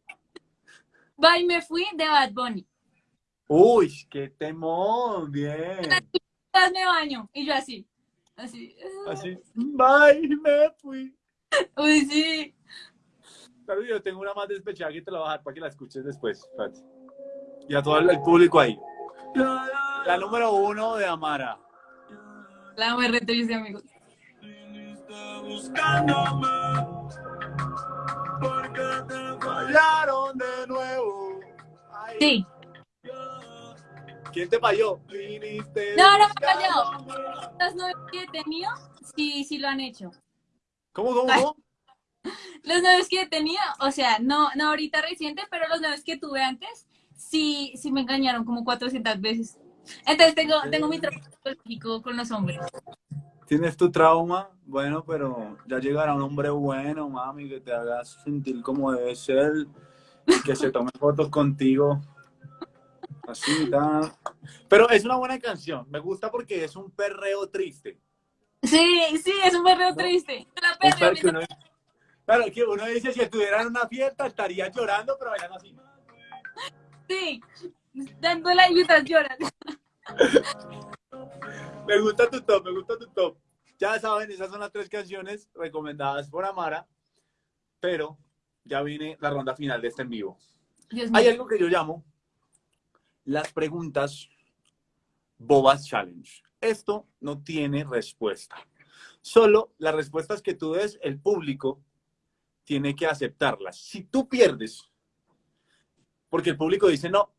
Bye, me fui de Bad Bunny. Uy, qué temón, bien. Me baño. Y yo así. Así. Así, bye, me fui. Uy, sí. Pero yo tengo una más despechada que te la voy a dejar para que la escuches después. espérate. Y a todo el público ahí. La número uno de Amara. La amo, re triste, amigos. Buscándome, porque te fallaron de nuevo. Ay, Sí. ¿Quién te falló? Viniste No, no me buscándome. Los novios que he tenido, sí, sí lo han hecho. ¿Cómo, cómo, cómo? Los novios que he tenido, o sea, no, no ahorita reciente, pero los novios que tuve antes, sí, sí me engañaron como 400 veces. Entonces tengo, tengo mi psicológico con los hombres. Tienes tu trauma, bueno, pero ya llegará un hombre bueno, mami, que te haga sentir como debe ser, y que se tome fotos contigo. Así, tal. Pero es una buena canción, me gusta porque es un perreo triste. Sí, sí, es un perreo triste. La perreo claro, que uno dice, si estuviera en una fiesta estaría llorando, pero bailando así. Sí, dando la mientras lloran. Me gusta tu top, me gusta tu top. Ya saben, esas son las tres canciones recomendadas por Amara, pero ya viene la ronda final de este en vivo. Dios Hay mío. algo que yo llamo las preguntas bobas challenge. Esto no tiene respuesta. Solo las respuestas que tú des, el público tiene que aceptarlas. Si tú pierdes, porque el público dice, no,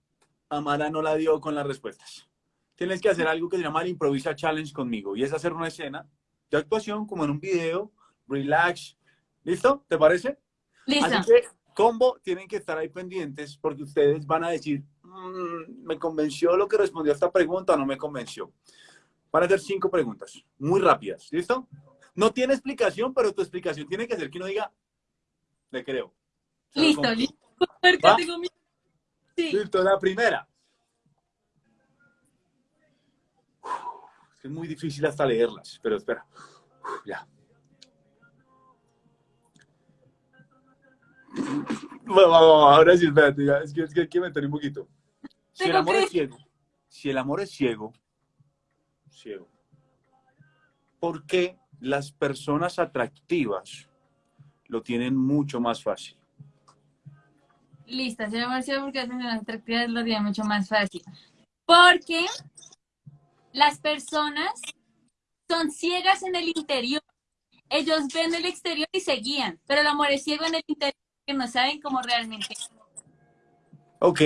Amara no la dio con las respuestas. Tienes que hacer algo que se llama el improvisa challenge conmigo y es hacer una escena de actuación como en un video, relax. ¿Listo? ¿Te parece? Listo. Así que, combo, tienen que estar ahí pendientes porque ustedes van a decir, "Mm, me convenció lo que respondió a esta pregunta o no me convenció. Van a hacer cinco preguntas, muy rápidas, ¿listo? No tiene explicación, pero tu explicación tiene que ser que uno diga, le creo. Se Listo, listo. Sí. Listo, la primera. Es muy difícil hasta leerlas, pero espera. Ya. Bueno, ahora sí, espérate, ya, es que, es que hay que meter un poquito. Si el amor es ciego, si el amor es ciego, ciego, ¿por qué las personas atractivas tienen mucho más fácil? Listo, se llama así porque hacen las atractivas lo día mucho más fácil. Porque las personas son ciegas en el interior. Ellos ven el exterior y se guían, pero el amor es ciego en el interior que no saben cómo realmente. Ok.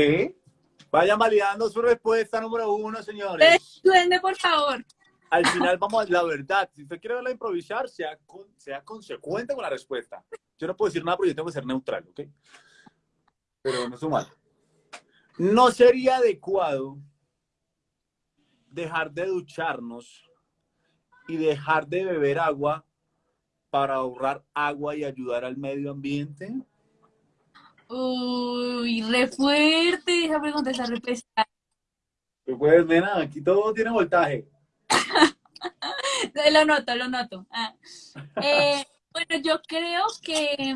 Vayan validando su respuesta número uno, señores. Duende, por favor. Al final vamos a la verdad. Si usted quiere verla improvisar, sea, con- sea consecuente con la respuesta. Yo no puedo decir nada porque yo tengo que ser neutral, ¿ok? Pero no es mal. No sería adecuado dejar de ducharnos y dejar de beber agua para ahorrar agua y ayudar al medio ambiente. Uy, re fuerte. Esa pregunta está re pesada. Pues, pues, nena, aquí todo tiene voltaje. Lo noto, lo noto. Ah. Eh, bueno, yo creo que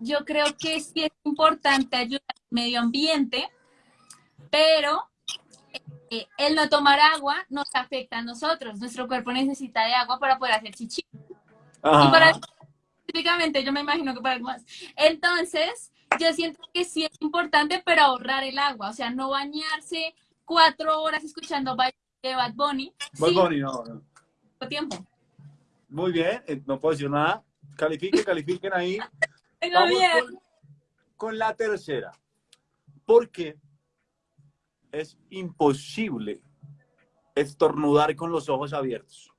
yo creo que sí es importante ayudar al medio ambiente, pero eh, el no tomar agua nos afecta a nosotros. Nuestro cuerpo necesita de agua para poder hacer chichi. Y para específicamente, yo me imagino que para algo más. Entonces, yo siento que sí es importante, pero ahorrar el agua. O sea, no bañarse cuatro horas escuchando de Bad Bunny. Bad Sí, Bunny, no, no. tiempo. Muy bien, eh, no puedo decir nada. Califiquen, califiquen ahí. Tengo Vamos miedo. con, con la tercera. Porque es imposible, estornudar con los ojos abiertos.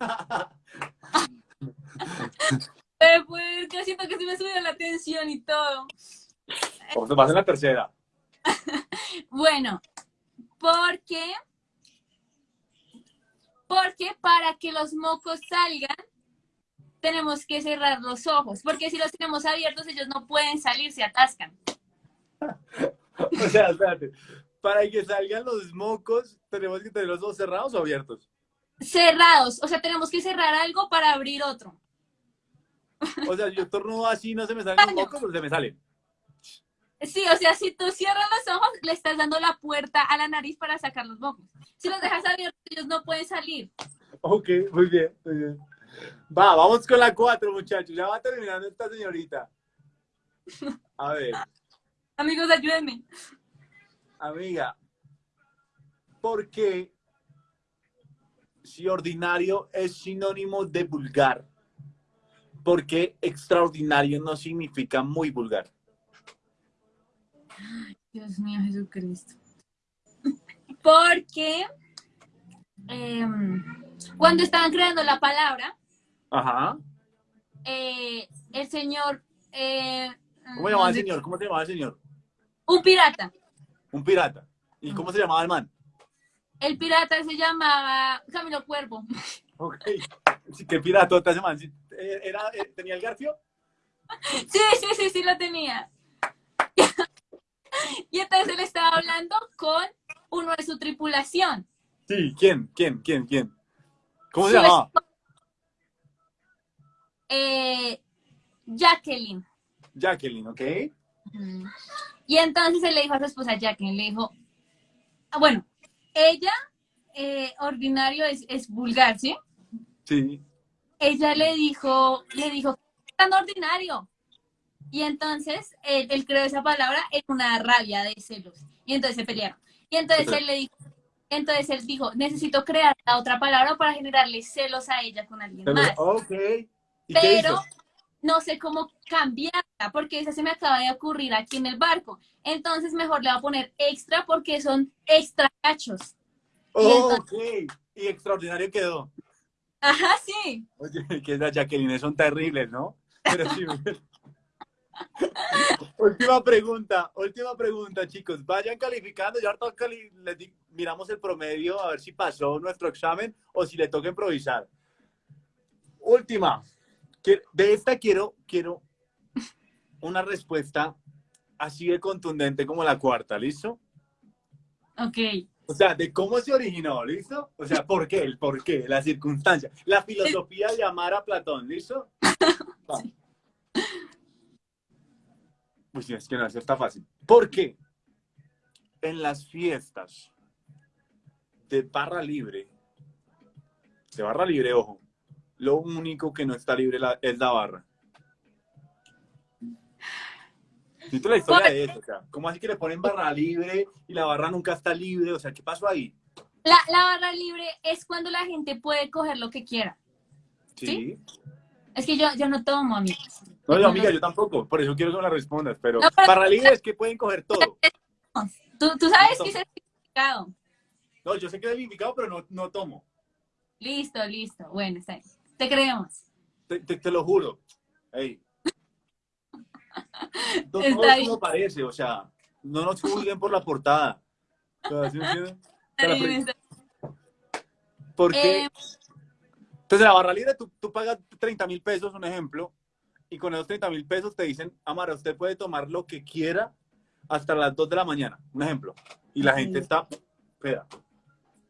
Eh, pues, que siento que se me subió la tensión y todo. ¿Cómo se pasa en la tercera? Bueno, porque porque para que los mocos salgan tenemos que cerrar los ojos, porque si los tenemos abiertos ellos no pueden salir, se atascan. O sea, espérate. Para que salgan los mocos, ¿tenemos que tener los ojos cerrados o abiertos? Cerrados, o sea, tenemos que cerrar algo para abrir otro. O sea, yo tornudo así, no se me salen los mocos, pero se me salen. Sí, o sea, si tú cierras los ojos, le estás dando la puerta a la nariz para sacar los mocos. Si los dejas abiertos, ellos no pueden salir. Ok, muy bien, muy bien. Va, vamos con la cuatro, muchachos. Ya va terminando esta señorita. A ver, Amigos, ayúdenme. amiga, ¿por qué si ordinario es sinónimo de vulgar? ¿Por qué extraordinario no significa muy vulgar? Dios mío, Jesucristo. Porque em, cuando estaban creando la palabra, Ajá. eh, el señor... eh, ¿Cómo se llamaba el señor? ¿Cómo se llamaba el señor? Un pirata. Un pirata. ¿Y cómo se llamaba el man? El pirata se llamaba Camilo Cuervo. Ok. Qué. Sí, eh, Era, ¿Tenía el garfio? Sí, sí, sí, sí lo tenía. Y entonces él estaba hablando con uno de su tripulación. Sí, ¿quién? ¿Quién? ¿Quién? ¿Quién? ¿Cómo se llamaba? Eh, Jacqueline. Jacqueline, ¿ok? Y entonces él le dijo a su esposa Jacqueline, le dijo, ah, bueno, ella, eh, ordinario es, es vulgar, ¿sí? Sí. Ella le dijo, le dijo, tan ordinario. Y entonces él, él creó esa palabra en una rabia de celos. Y entonces se pelearon. Y entonces él le dijo, entonces él dijo, necesito crear la otra palabra para generarle celos a ella con alguien más. ok. ¿Y Pero no sé cómo cambiarla, porque esa se me acaba de ocurrir aquí en el barco. Entonces mejor le voy a poner extra porque son extra cachos. Ok. Y extraordinario quedó. Ajá, sí. Oye, que esas Jacqueline son terribles, ¿no? Pero sí. última pregunta, última pregunta, chicos. Vayan calificando. Ya ahorita cali- les di- miramos el promedio a ver si pasó nuestro examen o si le toca improvisar. Última. De esta quiero, quiero una respuesta así de contundente como la cuarta, ¿listo? Ok. O sea, de cómo se originó, ¿listo? O sea, ¿por qué? El por qué, la circunstancia, la filosofía de amar a Platón, ¿listo? Va. Pues sí, es que no, eso está fácil. ¿Por qué? En las fiestas de barra libre, de barra libre, ojo, lo único que no está libre la- es la barra. Siento la historia de eso, o sea, ¿cómo así que le ponen barra libre y la barra nunca está libre? O sea, ¿qué pasó ahí? La, la barra libre es cuando la gente puede coger lo que quiera. Sí. Es que yo, yo no tomo, amigos. No, yo, amiga, yo tampoco, por eso quiero que me la respondas, pero No, pero- barra libre es que pueden coger todo. Tú, tú sabes No que es certificado. No, yo sé que es significado, pero no, no tomo. Listo, listo. Bueno, está bien. Te creemos. Te, te- te lo juro. Ey. No todo como parece, o sea, no nos juzguen por la portada. Porque, Eh, entonces la barra libre, tú, tú pagas 30 mil pesos, un ejemplo, y con esos 30 mil pesos te dicen, Amara, usted puede tomar lo que quiera hasta las 2 de la mañana, un ejemplo. Y la gente está, espera,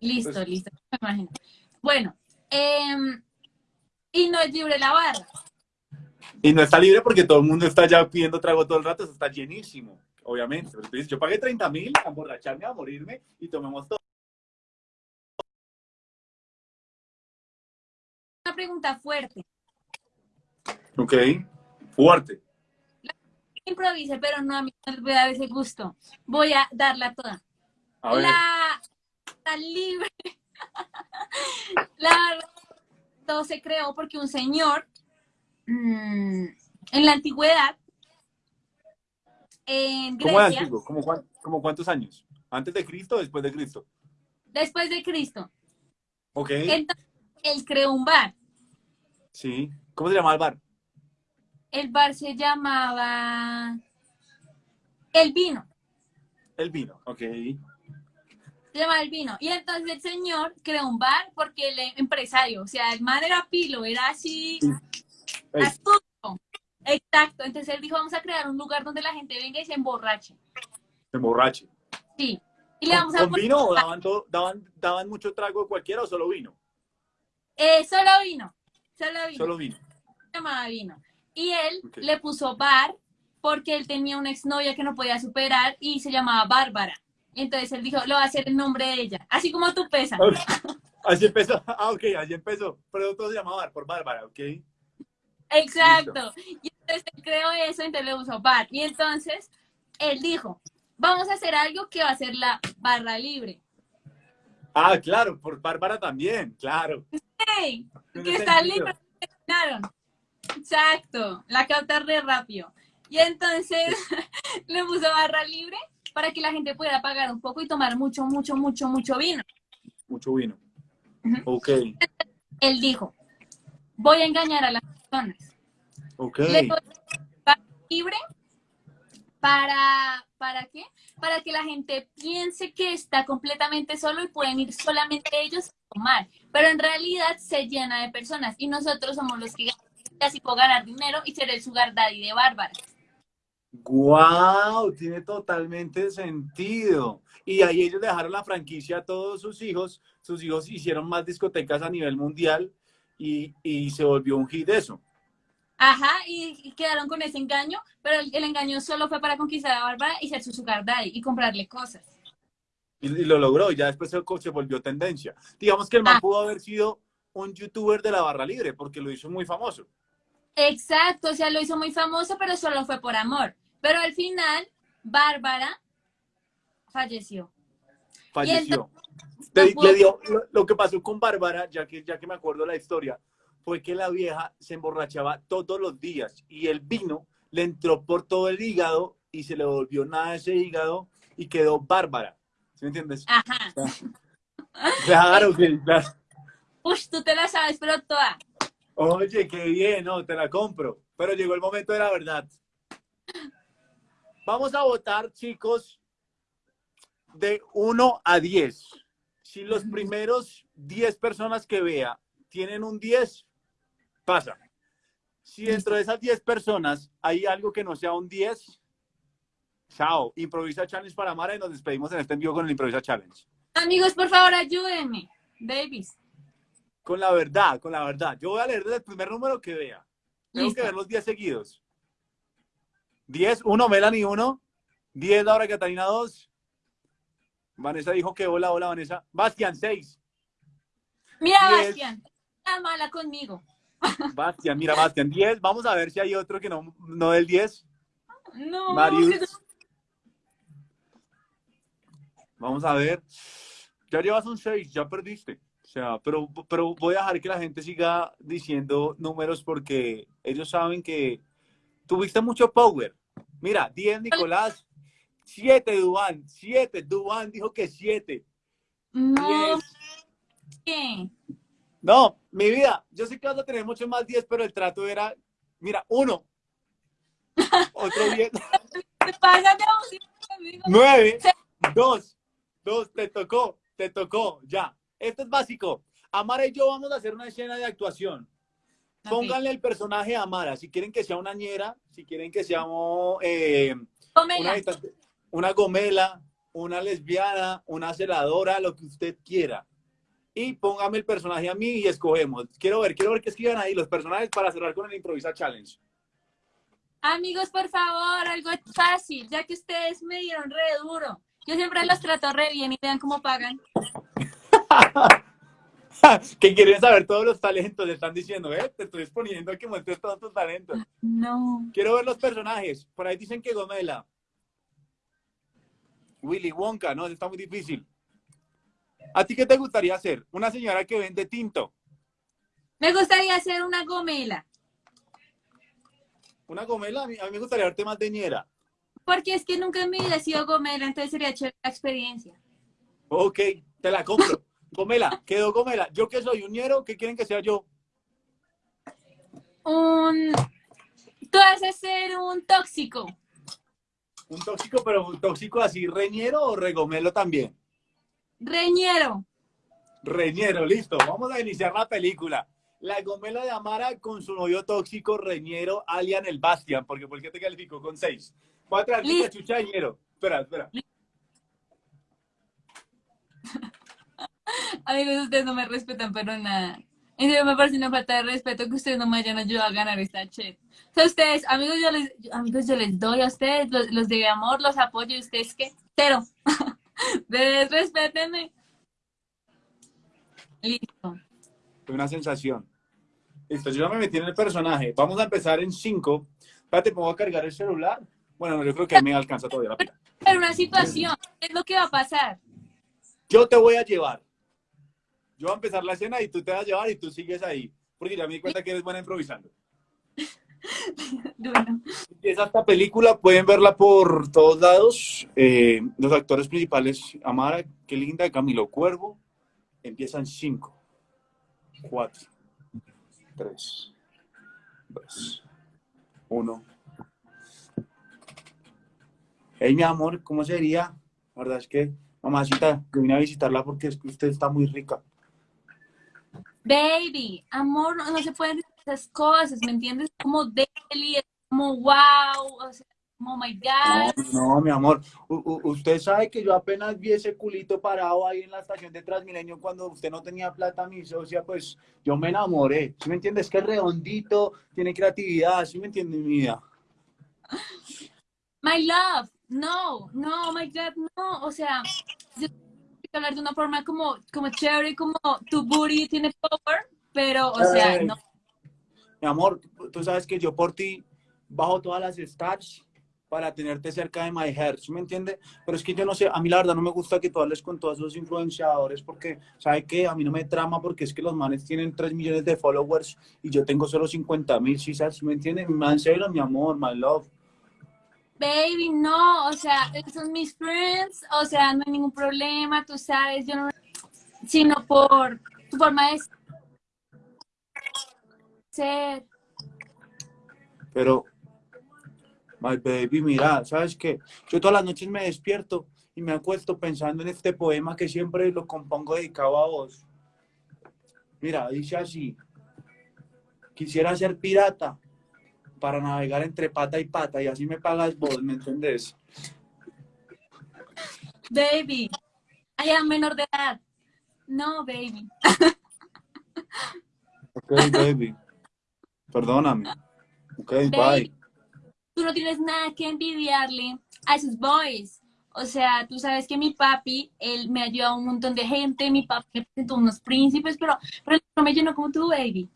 listo, Pues- listo. Bueno, em, y no es libre la barra. Y no está libre porque todo el mundo está ya pidiendo trago todo el rato, eso está llenísimo, obviamente. Pero tú dices, yo pagué 30 mil a emborracharme, a morirme y tomemos todo. Una pregunta fuerte. Ok, fuerte. Improvise, pero no a mí no les voy a dar ese gusto. Voy a darla toda. A ver, La, la libre. la todo se creó porque un señor mm, en la antigüedad en ¿cómo Grecia antiguo? ¿Cómo, cuán- cómo cuántos años? ¿Antes de Cristo o después de Cristo? después de Cristo. Ok. Entonces, él creó un bar. Sí. ¿Cómo se llama el bar? El bar se llamaba El Vino. El vino. Ok. Se llamaba El Vino. Y entonces el señor creó un bar porque él es empresario. O sea, el man era pilo, era así astuto. Exacto. Entonces él dijo, vamos a crear un lugar donde la gente venga y se emborrache. se emborrache. Sí. Y le ¿Con, vamos a con vino o daban, todo, daban, daban mucho trago de cualquiera o solo vino? Eh, solo vino. Solo vino. Solo vino. Se llamaba vino. Y él le puso bar porque él tenía una exnovia que no podía superar y se llamaba Bárbara. Entonces él dijo, lo va a hacer en nombre de ella. Así como tú pesas. Ok. Así empezó. Ah, ok, así empezó. Pero todo se llamaba bar por Bárbara, ok. Exacto. Y entonces él creó eso, entonces le puso bar. Y entonces él dijo, vamos a hacer algo que va a ser la barra libre. Ah, claro, por Bárbara también, claro. Que está libre. Claro. Exacto. La capta re rápido. Y entonces le puso barra libre para que la gente pudiera pagar un poco y tomar mucho, mucho, mucho, mucho vino. Mucho vino. Ujú. Ok, Él dijo, voy a engañar a las personas. ok. Le doy barra libre para, ¿para qué? Para que la gente piense que está completamente solo y pueden ir solamente ellos a tomar. Pero en realidad se llena de personas y nosotros somos los que ganan. Y así puedo ganar dinero y ser el sugar daddy de Bárbara. Wow, tiene totalmente sentido. Y ahí ellos dejaron la franquicia a todos sus hijos. Sus hijos hicieron más discotecas a nivel mundial y, y se volvió un hit eso. Ajá, y, y quedaron con ese engaño, pero el, el engaño solo fue para conquistar a Bárbara y ser su sugar daddy y comprarle cosas. Y, y lo logró. Y ya después se, se volvió tendencia. Digamos que el man Ah. pudo haber sido un youtuber de la barra libre porque lo hizo muy famoso. Exacto, o sea, lo hizo muy famoso, pero solo fue por amor. Pero al final, Bárbara falleció. falleció. Le, dio, lo, lo que pasó con Bárbara, ya que, ya que me acuerdo la historia, fue que la vieja se emborrachaba todos los días y el vino le entró por todo el hígado y se le volvió nada ese hígado y quedó Bárbara. ¿Sí me entiendes? Ajá. Claro que claro. Uy, tú te la sabes, pero toda. Oye, qué bien, no, te la compro. Pero llegó el momento de la verdad. Vamos a votar, chicos, de 1 a 10. Si los primeros 10 personas que vea tienen un 10, pasa. Si dentro de esas 10 personas hay algo que no sea un 10, chao. Improvisa Challenge para Mara y nos despedimos en este envío con el Improvisa Challenge. Amigos, por favor, ayúdenme. Babies. Con la verdad, con la verdad. Yo voy a leer desde el primer número que vea. Tengo Listo. que ver los 10 seguidos. 10, 1, Melanie 1. 10, Laura Catalina 2. Vanessa dijo que hola, hola, Vanessa. Bastian 6. Mira, Diez. Bastian. Está mala conmigo. Bastian, mira, Bastian 10. Vamos a ver si hay otro que no, no del 10. No, Marius. Vamos a ver. Ya llevas un 6, ya perdiste. O sea, pero, pero voy a dejar que la gente siga diciendo números porque ellos saben que tuviste mucho power. Mira, 10 Nicolás, 7 Duan, 7. Duan dijo que 7. no, 10. ¿qué? No, mi vida, yo sé que vas a tener mucho más 10, pero el trato era, mira, 1. Otro 10. Te pasas de abusivo conmigo. 9, 2, 2, te tocó, te tocó, ya. Esto es básico. Amara y yo vamos a hacer una escena de actuación. Pónganle el personaje a Amara. Si quieren que sea una ñera, si quieren que sea eh, una, gomela, una lesbiana, una celadora, lo que usted quiera. Y póngame el personaje a mí y escogemos. Quiero ver, quiero ver qué escriban ahí los personajes para cerrar con el Improvisa Challenge. Amigos, por favor, algo fácil, ya que ustedes me dieron re duro. Yo siempre los trato re bien y vean cómo pagan. que quieren saber todos los talentos, le están diciendo, eh, te estoy exponiendo a que muestres todos tus talentos. No. Quiero ver los personajes. Por ahí dicen que Gomela. Willy Wonka, no, está muy difícil. ¿A ti qué te gustaría hacer? Una señora que vende tinto. Me gustaría hacer una gomela, Una gomela, a mí, a mí me gustaría verte más de ñera. porque es que nunca en mi vida he sido gomela, entonces sería chévere la experiencia. Ok, te la compro. Gomela, quedó Gomela. Yo que soy un ñero, ¿qué quieren que sea yo? Un... Tú vas a ser un tóxico. Un tóxico, pero un tóxico así, reñero o regomelo también. Reñero. Reñero, listo. Vamos a iniciar la película. La gomela de Amara con su novio tóxico, reñero, Alian el Bastian, porque ¿por qué te calificó con seis? Voy a traer chucha de ñero. Espera, espera. Amigos, ustedes no me respetan, pero nada. En serio, me parece una falta de respeto que ustedes no me hayan ayudado a ganar esta chat. O sea, ustedes, amigos, yo les, yo- amigos, yo les doy a ustedes, los, los de amor, los apoyo, y ustedes, ¿qué? Cero. Ustedes, respétenme. Listo. Fue una sensación. Listo, yo ya me metí en el personaje. Vamos a empezar en cinco. Espérate, ¿puedo cargar el celular? Bueno, yo creo que me alcanza todavía la pila. Pero una situación, ¿qué es lo que va a pasar? Yo te voy a llevar. Yo voy a empezar la escena y tú te vas a llevar y tú sigues ahí. Porque ya me di cuenta que eres buena improvisando. Bueno, Empieza esta película, pueden verla por todos lados. Eh, los actores principales, Amara, qué linda, Camilo Cuervo. Empiezan cinco, cuatro, tres, dos, uno. Hey, mi amor, ¿cómo sería? La verdad es que, mamacita, que vine a visitarla porque es que usted está muy rica. Baby, amor, no, no se pueden esas cosas, ¿me entiendes? Como deli, es como wow, o sea, como oh my God. No, no, mi amor. U- usted sabe que yo apenas vi ese culito parado ahí en la estación de Transmilenio cuando usted no tenía plata, mi socia, pues yo me enamoré. ¿Sí me entiende? Es que es redondito, tiene creatividad, ¿sí me entiende, mi vida? My love, no, no, my God, no, o sea, yo hablar de una forma como, como chévere, como tu booty tiene power, pero, o sea, no, Mi amor, tú sabes que yo por ti bajo todas las stars para tenerte cerca de my heart, ¿sí me entiende? Pero es que yo no sé, a mí la verdad no me gusta que tú hables con todos esos influenciadores porque, ¿sabe qué? A mí no me trama porque es que los manes tienen 3 millones de followers y yo tengo solo 50 mil, ¿sí sabes? ¿Sí me entiende? Man, mi amor, my love. Baby, no, o sea, son mis friends, o sea, no hay ningún problema, tú sabes, yo no, sino por tu forma de ser, Pero, my baby, mira, ¿sabes qué? Yo todas las noches me despierto y me acuesto pensando en este poema que siempre lo compongo dedicado a vos. Mira, dice así. Quisiera ser pirata para navegar entre pata y pata y así me pagas vos, ¿me entendés? baby, I am menor de edad, no, baby. Ok, baby. Perdóname. Ok, bye. Tú no tienes nada que envidiarle a esos boys. O sea, tú sabes que mi papi, él me ayudó a un montón de gente, mi papi me presentó unos príncipes, pero, pero no me llenó como tú, baby.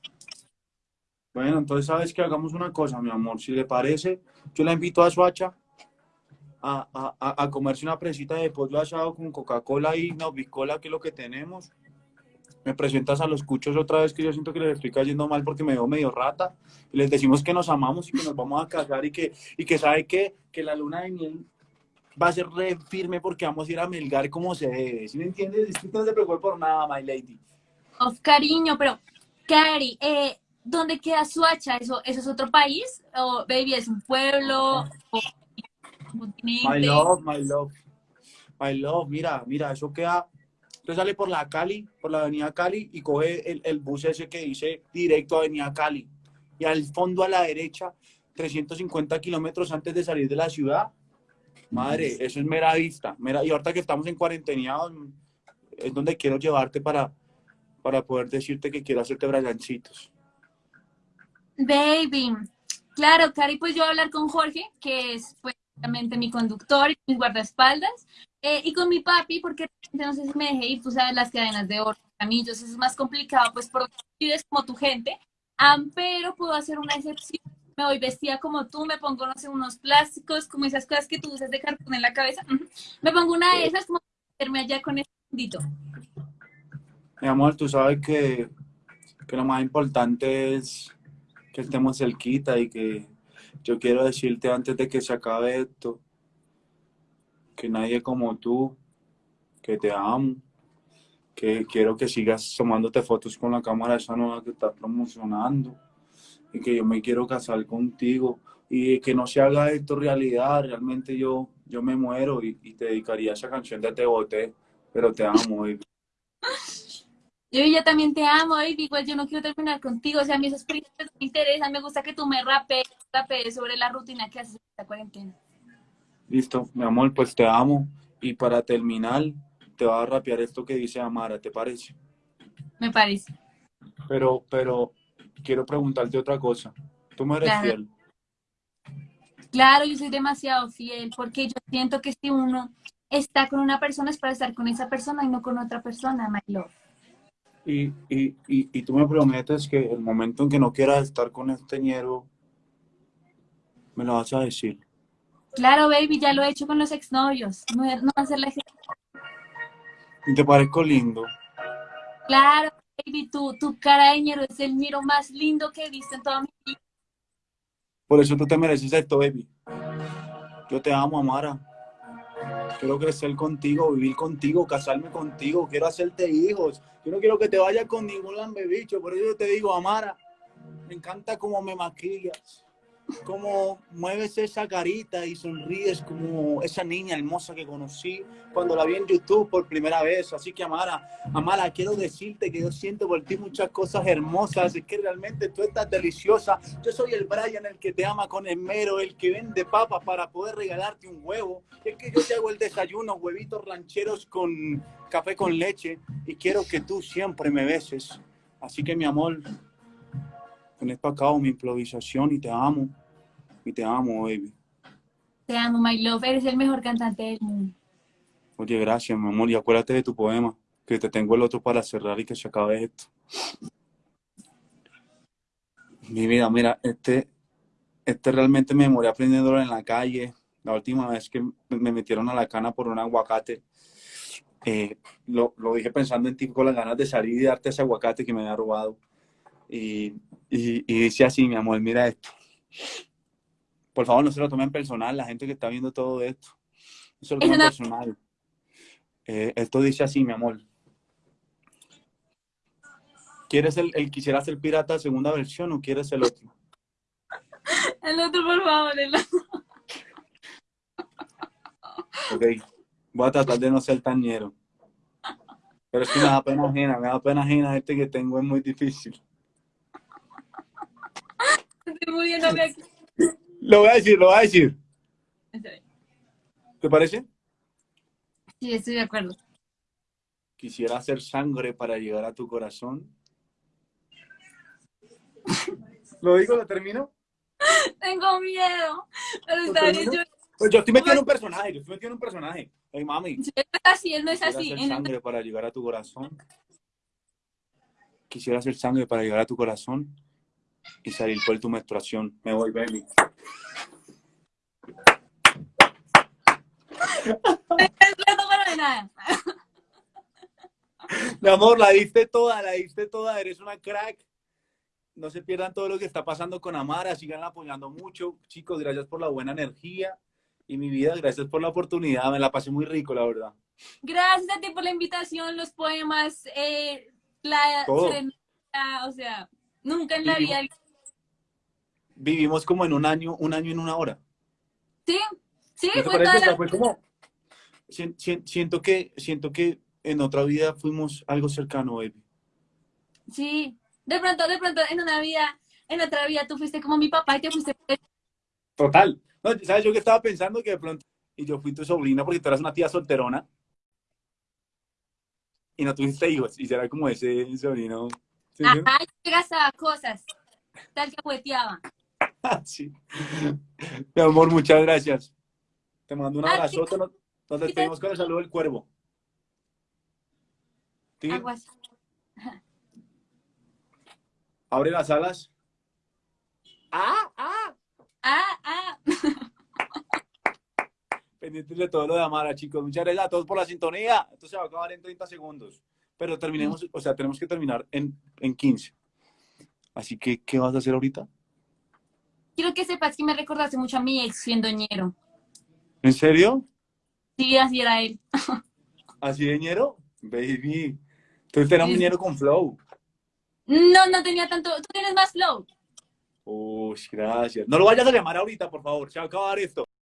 Bueno, entonces sabes que hagamos una cosa, mi amor. Si le parece, yo la invito a Suacha a, a, a- comerse una presita de pollo asado con Coca-Cola y Novicola, que es lo que tenemos. Me presentas a los cuchos otra vez que yo siento que les estoy cayendo mal porque me veo medio rata. Y les decimos que nos amamos y que nos vamos a casar y que, y que sabe que, que la luna de miel va a ser re firme porque vamos a ir a melgar como se debe. ¿Sí me entiendes? No se preocupe por nada, my lady. Of cariño, pero, Cari, eh, ¿dónde queda Suacha? ¿Eso, ¿Eso es otro país? ¿O, baby, es un pueblo? ¿O un continente? My love, my love. My love, mira, mira, eso queda. Usted sale por la Cali, por la avenida Cali y coge el, el bus ese que dice directo a avenida Cali. Y al fondo a la derecha, 350 kilómetros antes de salir de la ciudad. Madre, eso es mera vista. Mera, y ahorita que estamos en cuarentena, es donde quiero llevarte para, para poder decirte que quiero hacerte brayancitos. Baby, claro, Cari, pues yo voy a hablar con Jorge, que es pues mi conductor y mi guardaespaldas, eh, y con mi papi, porque no sé si me dejé ir, tú sabes, las cadenas de oro, anillos, eso es más complicado, pues porque vives como tu gente, pero puedo hacer una excepción, me voy vestida como tú, me pongo, no sé, unos plásticos, como esas cosas que tú usas de cartón en la cabeza, me pongo una de esas como para meterme allá con ese fundito. Mi amor, tú sabes que, que lo más importante es que estemos cerquita y que yo quiero decirte antes de que se acabe esto, que nadie como tú, que te amo, que quiero que sigas tomándote fotos con la cámara esa nueva que estás promocionando y que yo me quiero casar contigo y que no se haga esto realidad, realmente yo, yo me muero y, y te dedicaría esa canción de Te Boté, pero te amo. baby. Yo ya también te amo, baby. Igual yo no quiero terminar contigo. O sea, a mí esos proyectos me interesan. Me gusta que tú me rapees, rapees sobre la rutina que haces en esta cuarentena. Listo, mi amor, pues te amo. Y para terminar, te voy a rapear esto que dice Amara, ¿te parece? Me parece. Pero, pero quiero preguntarte otra cosa. ¿Tú me eres Claro. fiel? Claro, yo soy demasiado fiel porque yo siento que si uno está con una persona es para estar con esa persona y no con otra persona, my love. Y, y, y, y tú me prometes que el momento en que no quieras estar con este ñero, me lo vas a decir. Claro, baby, ya lo he hecho con los exnovios. No, no ser la Y te parezco lindo. Claro, baby, tu, tu cara de ñero es el miro más lindo que he visto en toda mi vida. Por eso tú te mereces esto, baby. Yo te amo, Amara. Quiero crecer contigo, vivir contigo, casarme contigo. Quiero hacerte hijos. Yo no quiero que te vayas con ningún lambebicho. Por eso yo te digo, Amara, me encanta cómo me maquillas. Cómo mueves esa carita y sonríes como esa niña hermosa que conocí cuando la vi en YouTube por primera vez. Así que, Amara, Amara, quiero decirte que yo siento por ti muchas cosas hermosas. Es que realmente tú estás deliciosa. Yo soy el Brian, el que te ama con esmero, el que vende papas para poder regalarte un huevo. Es que yo te hago el desayuno, huevitos rancheros con café con leche y quiero que tú siempre me beses. Así que, mi amor, con esto acabo mi improvisación y te amo. Y te amo, baby. Te amo, my love. Eres el mejor cantante del mundo. Oye, gracias, mi amor. Y acuérdate de tu poema, que te tengo el otro para cerrar y que se acabe esto. Mi vida, mira, este, este realmente me morí aprendiéndolo en la calle. La última vez que me metieron a la cana por un aguacate, eh, lo, lo dije pensando en ti con las ganas de salir y darte ese aguacate que me había robado. Y, y, y dice así, mi amor, mira esto. Por favor, no se lo tomen personal, la gente que está viendo todo esto. No se lo tomen una- personal. Eh, esto dice así, mi amor. ¿Quieres el, el quisiera ser pirata segunda versión o quieres el otro? El otro, por favor, el otro. Ok. Voy a tratar de no ser tan ñero. Pero es que me da pena ajena, me da pena ajena este que tengo es muy difícil. Estoy muriéndome aquí. Lo voy a decir, lo voy a decir. ¿Te parece? Sí, estoy de acuerdo. Quisiera hacer sangre para llegar a tu corazón. ¿Lo digo, lo termino? Tengo miedo. Pero ¿Lo está bien. termino? Yo, Pues yo estoy metido en un personaje, yo estoy metido en un personaje. Hey, mami. él no es así, él no es Quisiera así. hacer sangre para llegar a tu corazón. Quisiera hacer sangre para llegar a tu corazón y salir por tu menstruación. Me voy, baby. No tomaron de nada. Mi amor, la diste toda, la diste toda. Eres una crack. No se pierdan todo lo que está pasando con Amara. Sigan apoyando mucho. Chicos, gracias por la buena energía. Y mi vida, gracias por la oportunidad. Me la pasé muy rico, la verdad. Gracias a ti por la invitación, los poemas, eh, la serenata, o sea, nunca en la vida. Vivimos como en un año, un año en una hora. Sí, sí, ¿No fue toda O sea, la... fue como... Sien- sien- Siento que, siento que en otra vida fuimos algo cercano, baby. Sí, de pronto, de pronto, en una vida, en otra vida tú fuiste como mi papá y te fuiste... Total. No, ¿Sabes yo que estaba pensando que de pronto... Y yo fui tu sobrina porque tú eras una tía solterona. Y no tuviste hijos. Y será como ese sobrino. ¿Sí? Ajá, yo gastaba cosas, tal que jugueteaba. Sí. Mi amor, muchas gracias. Te mando un abrazote. Nos, despedimos con el saludo del cuervo. ¿Sí? Aguas. Abre las alas. ¡Ah! ¡Ah! Ah, ah. Pendientes de todo lo de Amara, chicos. Muchas gracias a todos por la sintonía. Esto se va a acabar en 30 segundos. Pero terminemos, o sea, tenemos que terminar en, en 15. Así que, ¿qué vas a hacer ahorita? Quiero que sepas que me recordaste mucho a mi ex siendo ñero. ¿En serio? Sí, así era él. ¿Así de ñero? Baby, Tú tenías un ñero con flow. No, no tenía tanto. Tú tienes más flow. Uy, gracias. No lo vayas a llamar ahorita, por favor. Se va a acabar esto.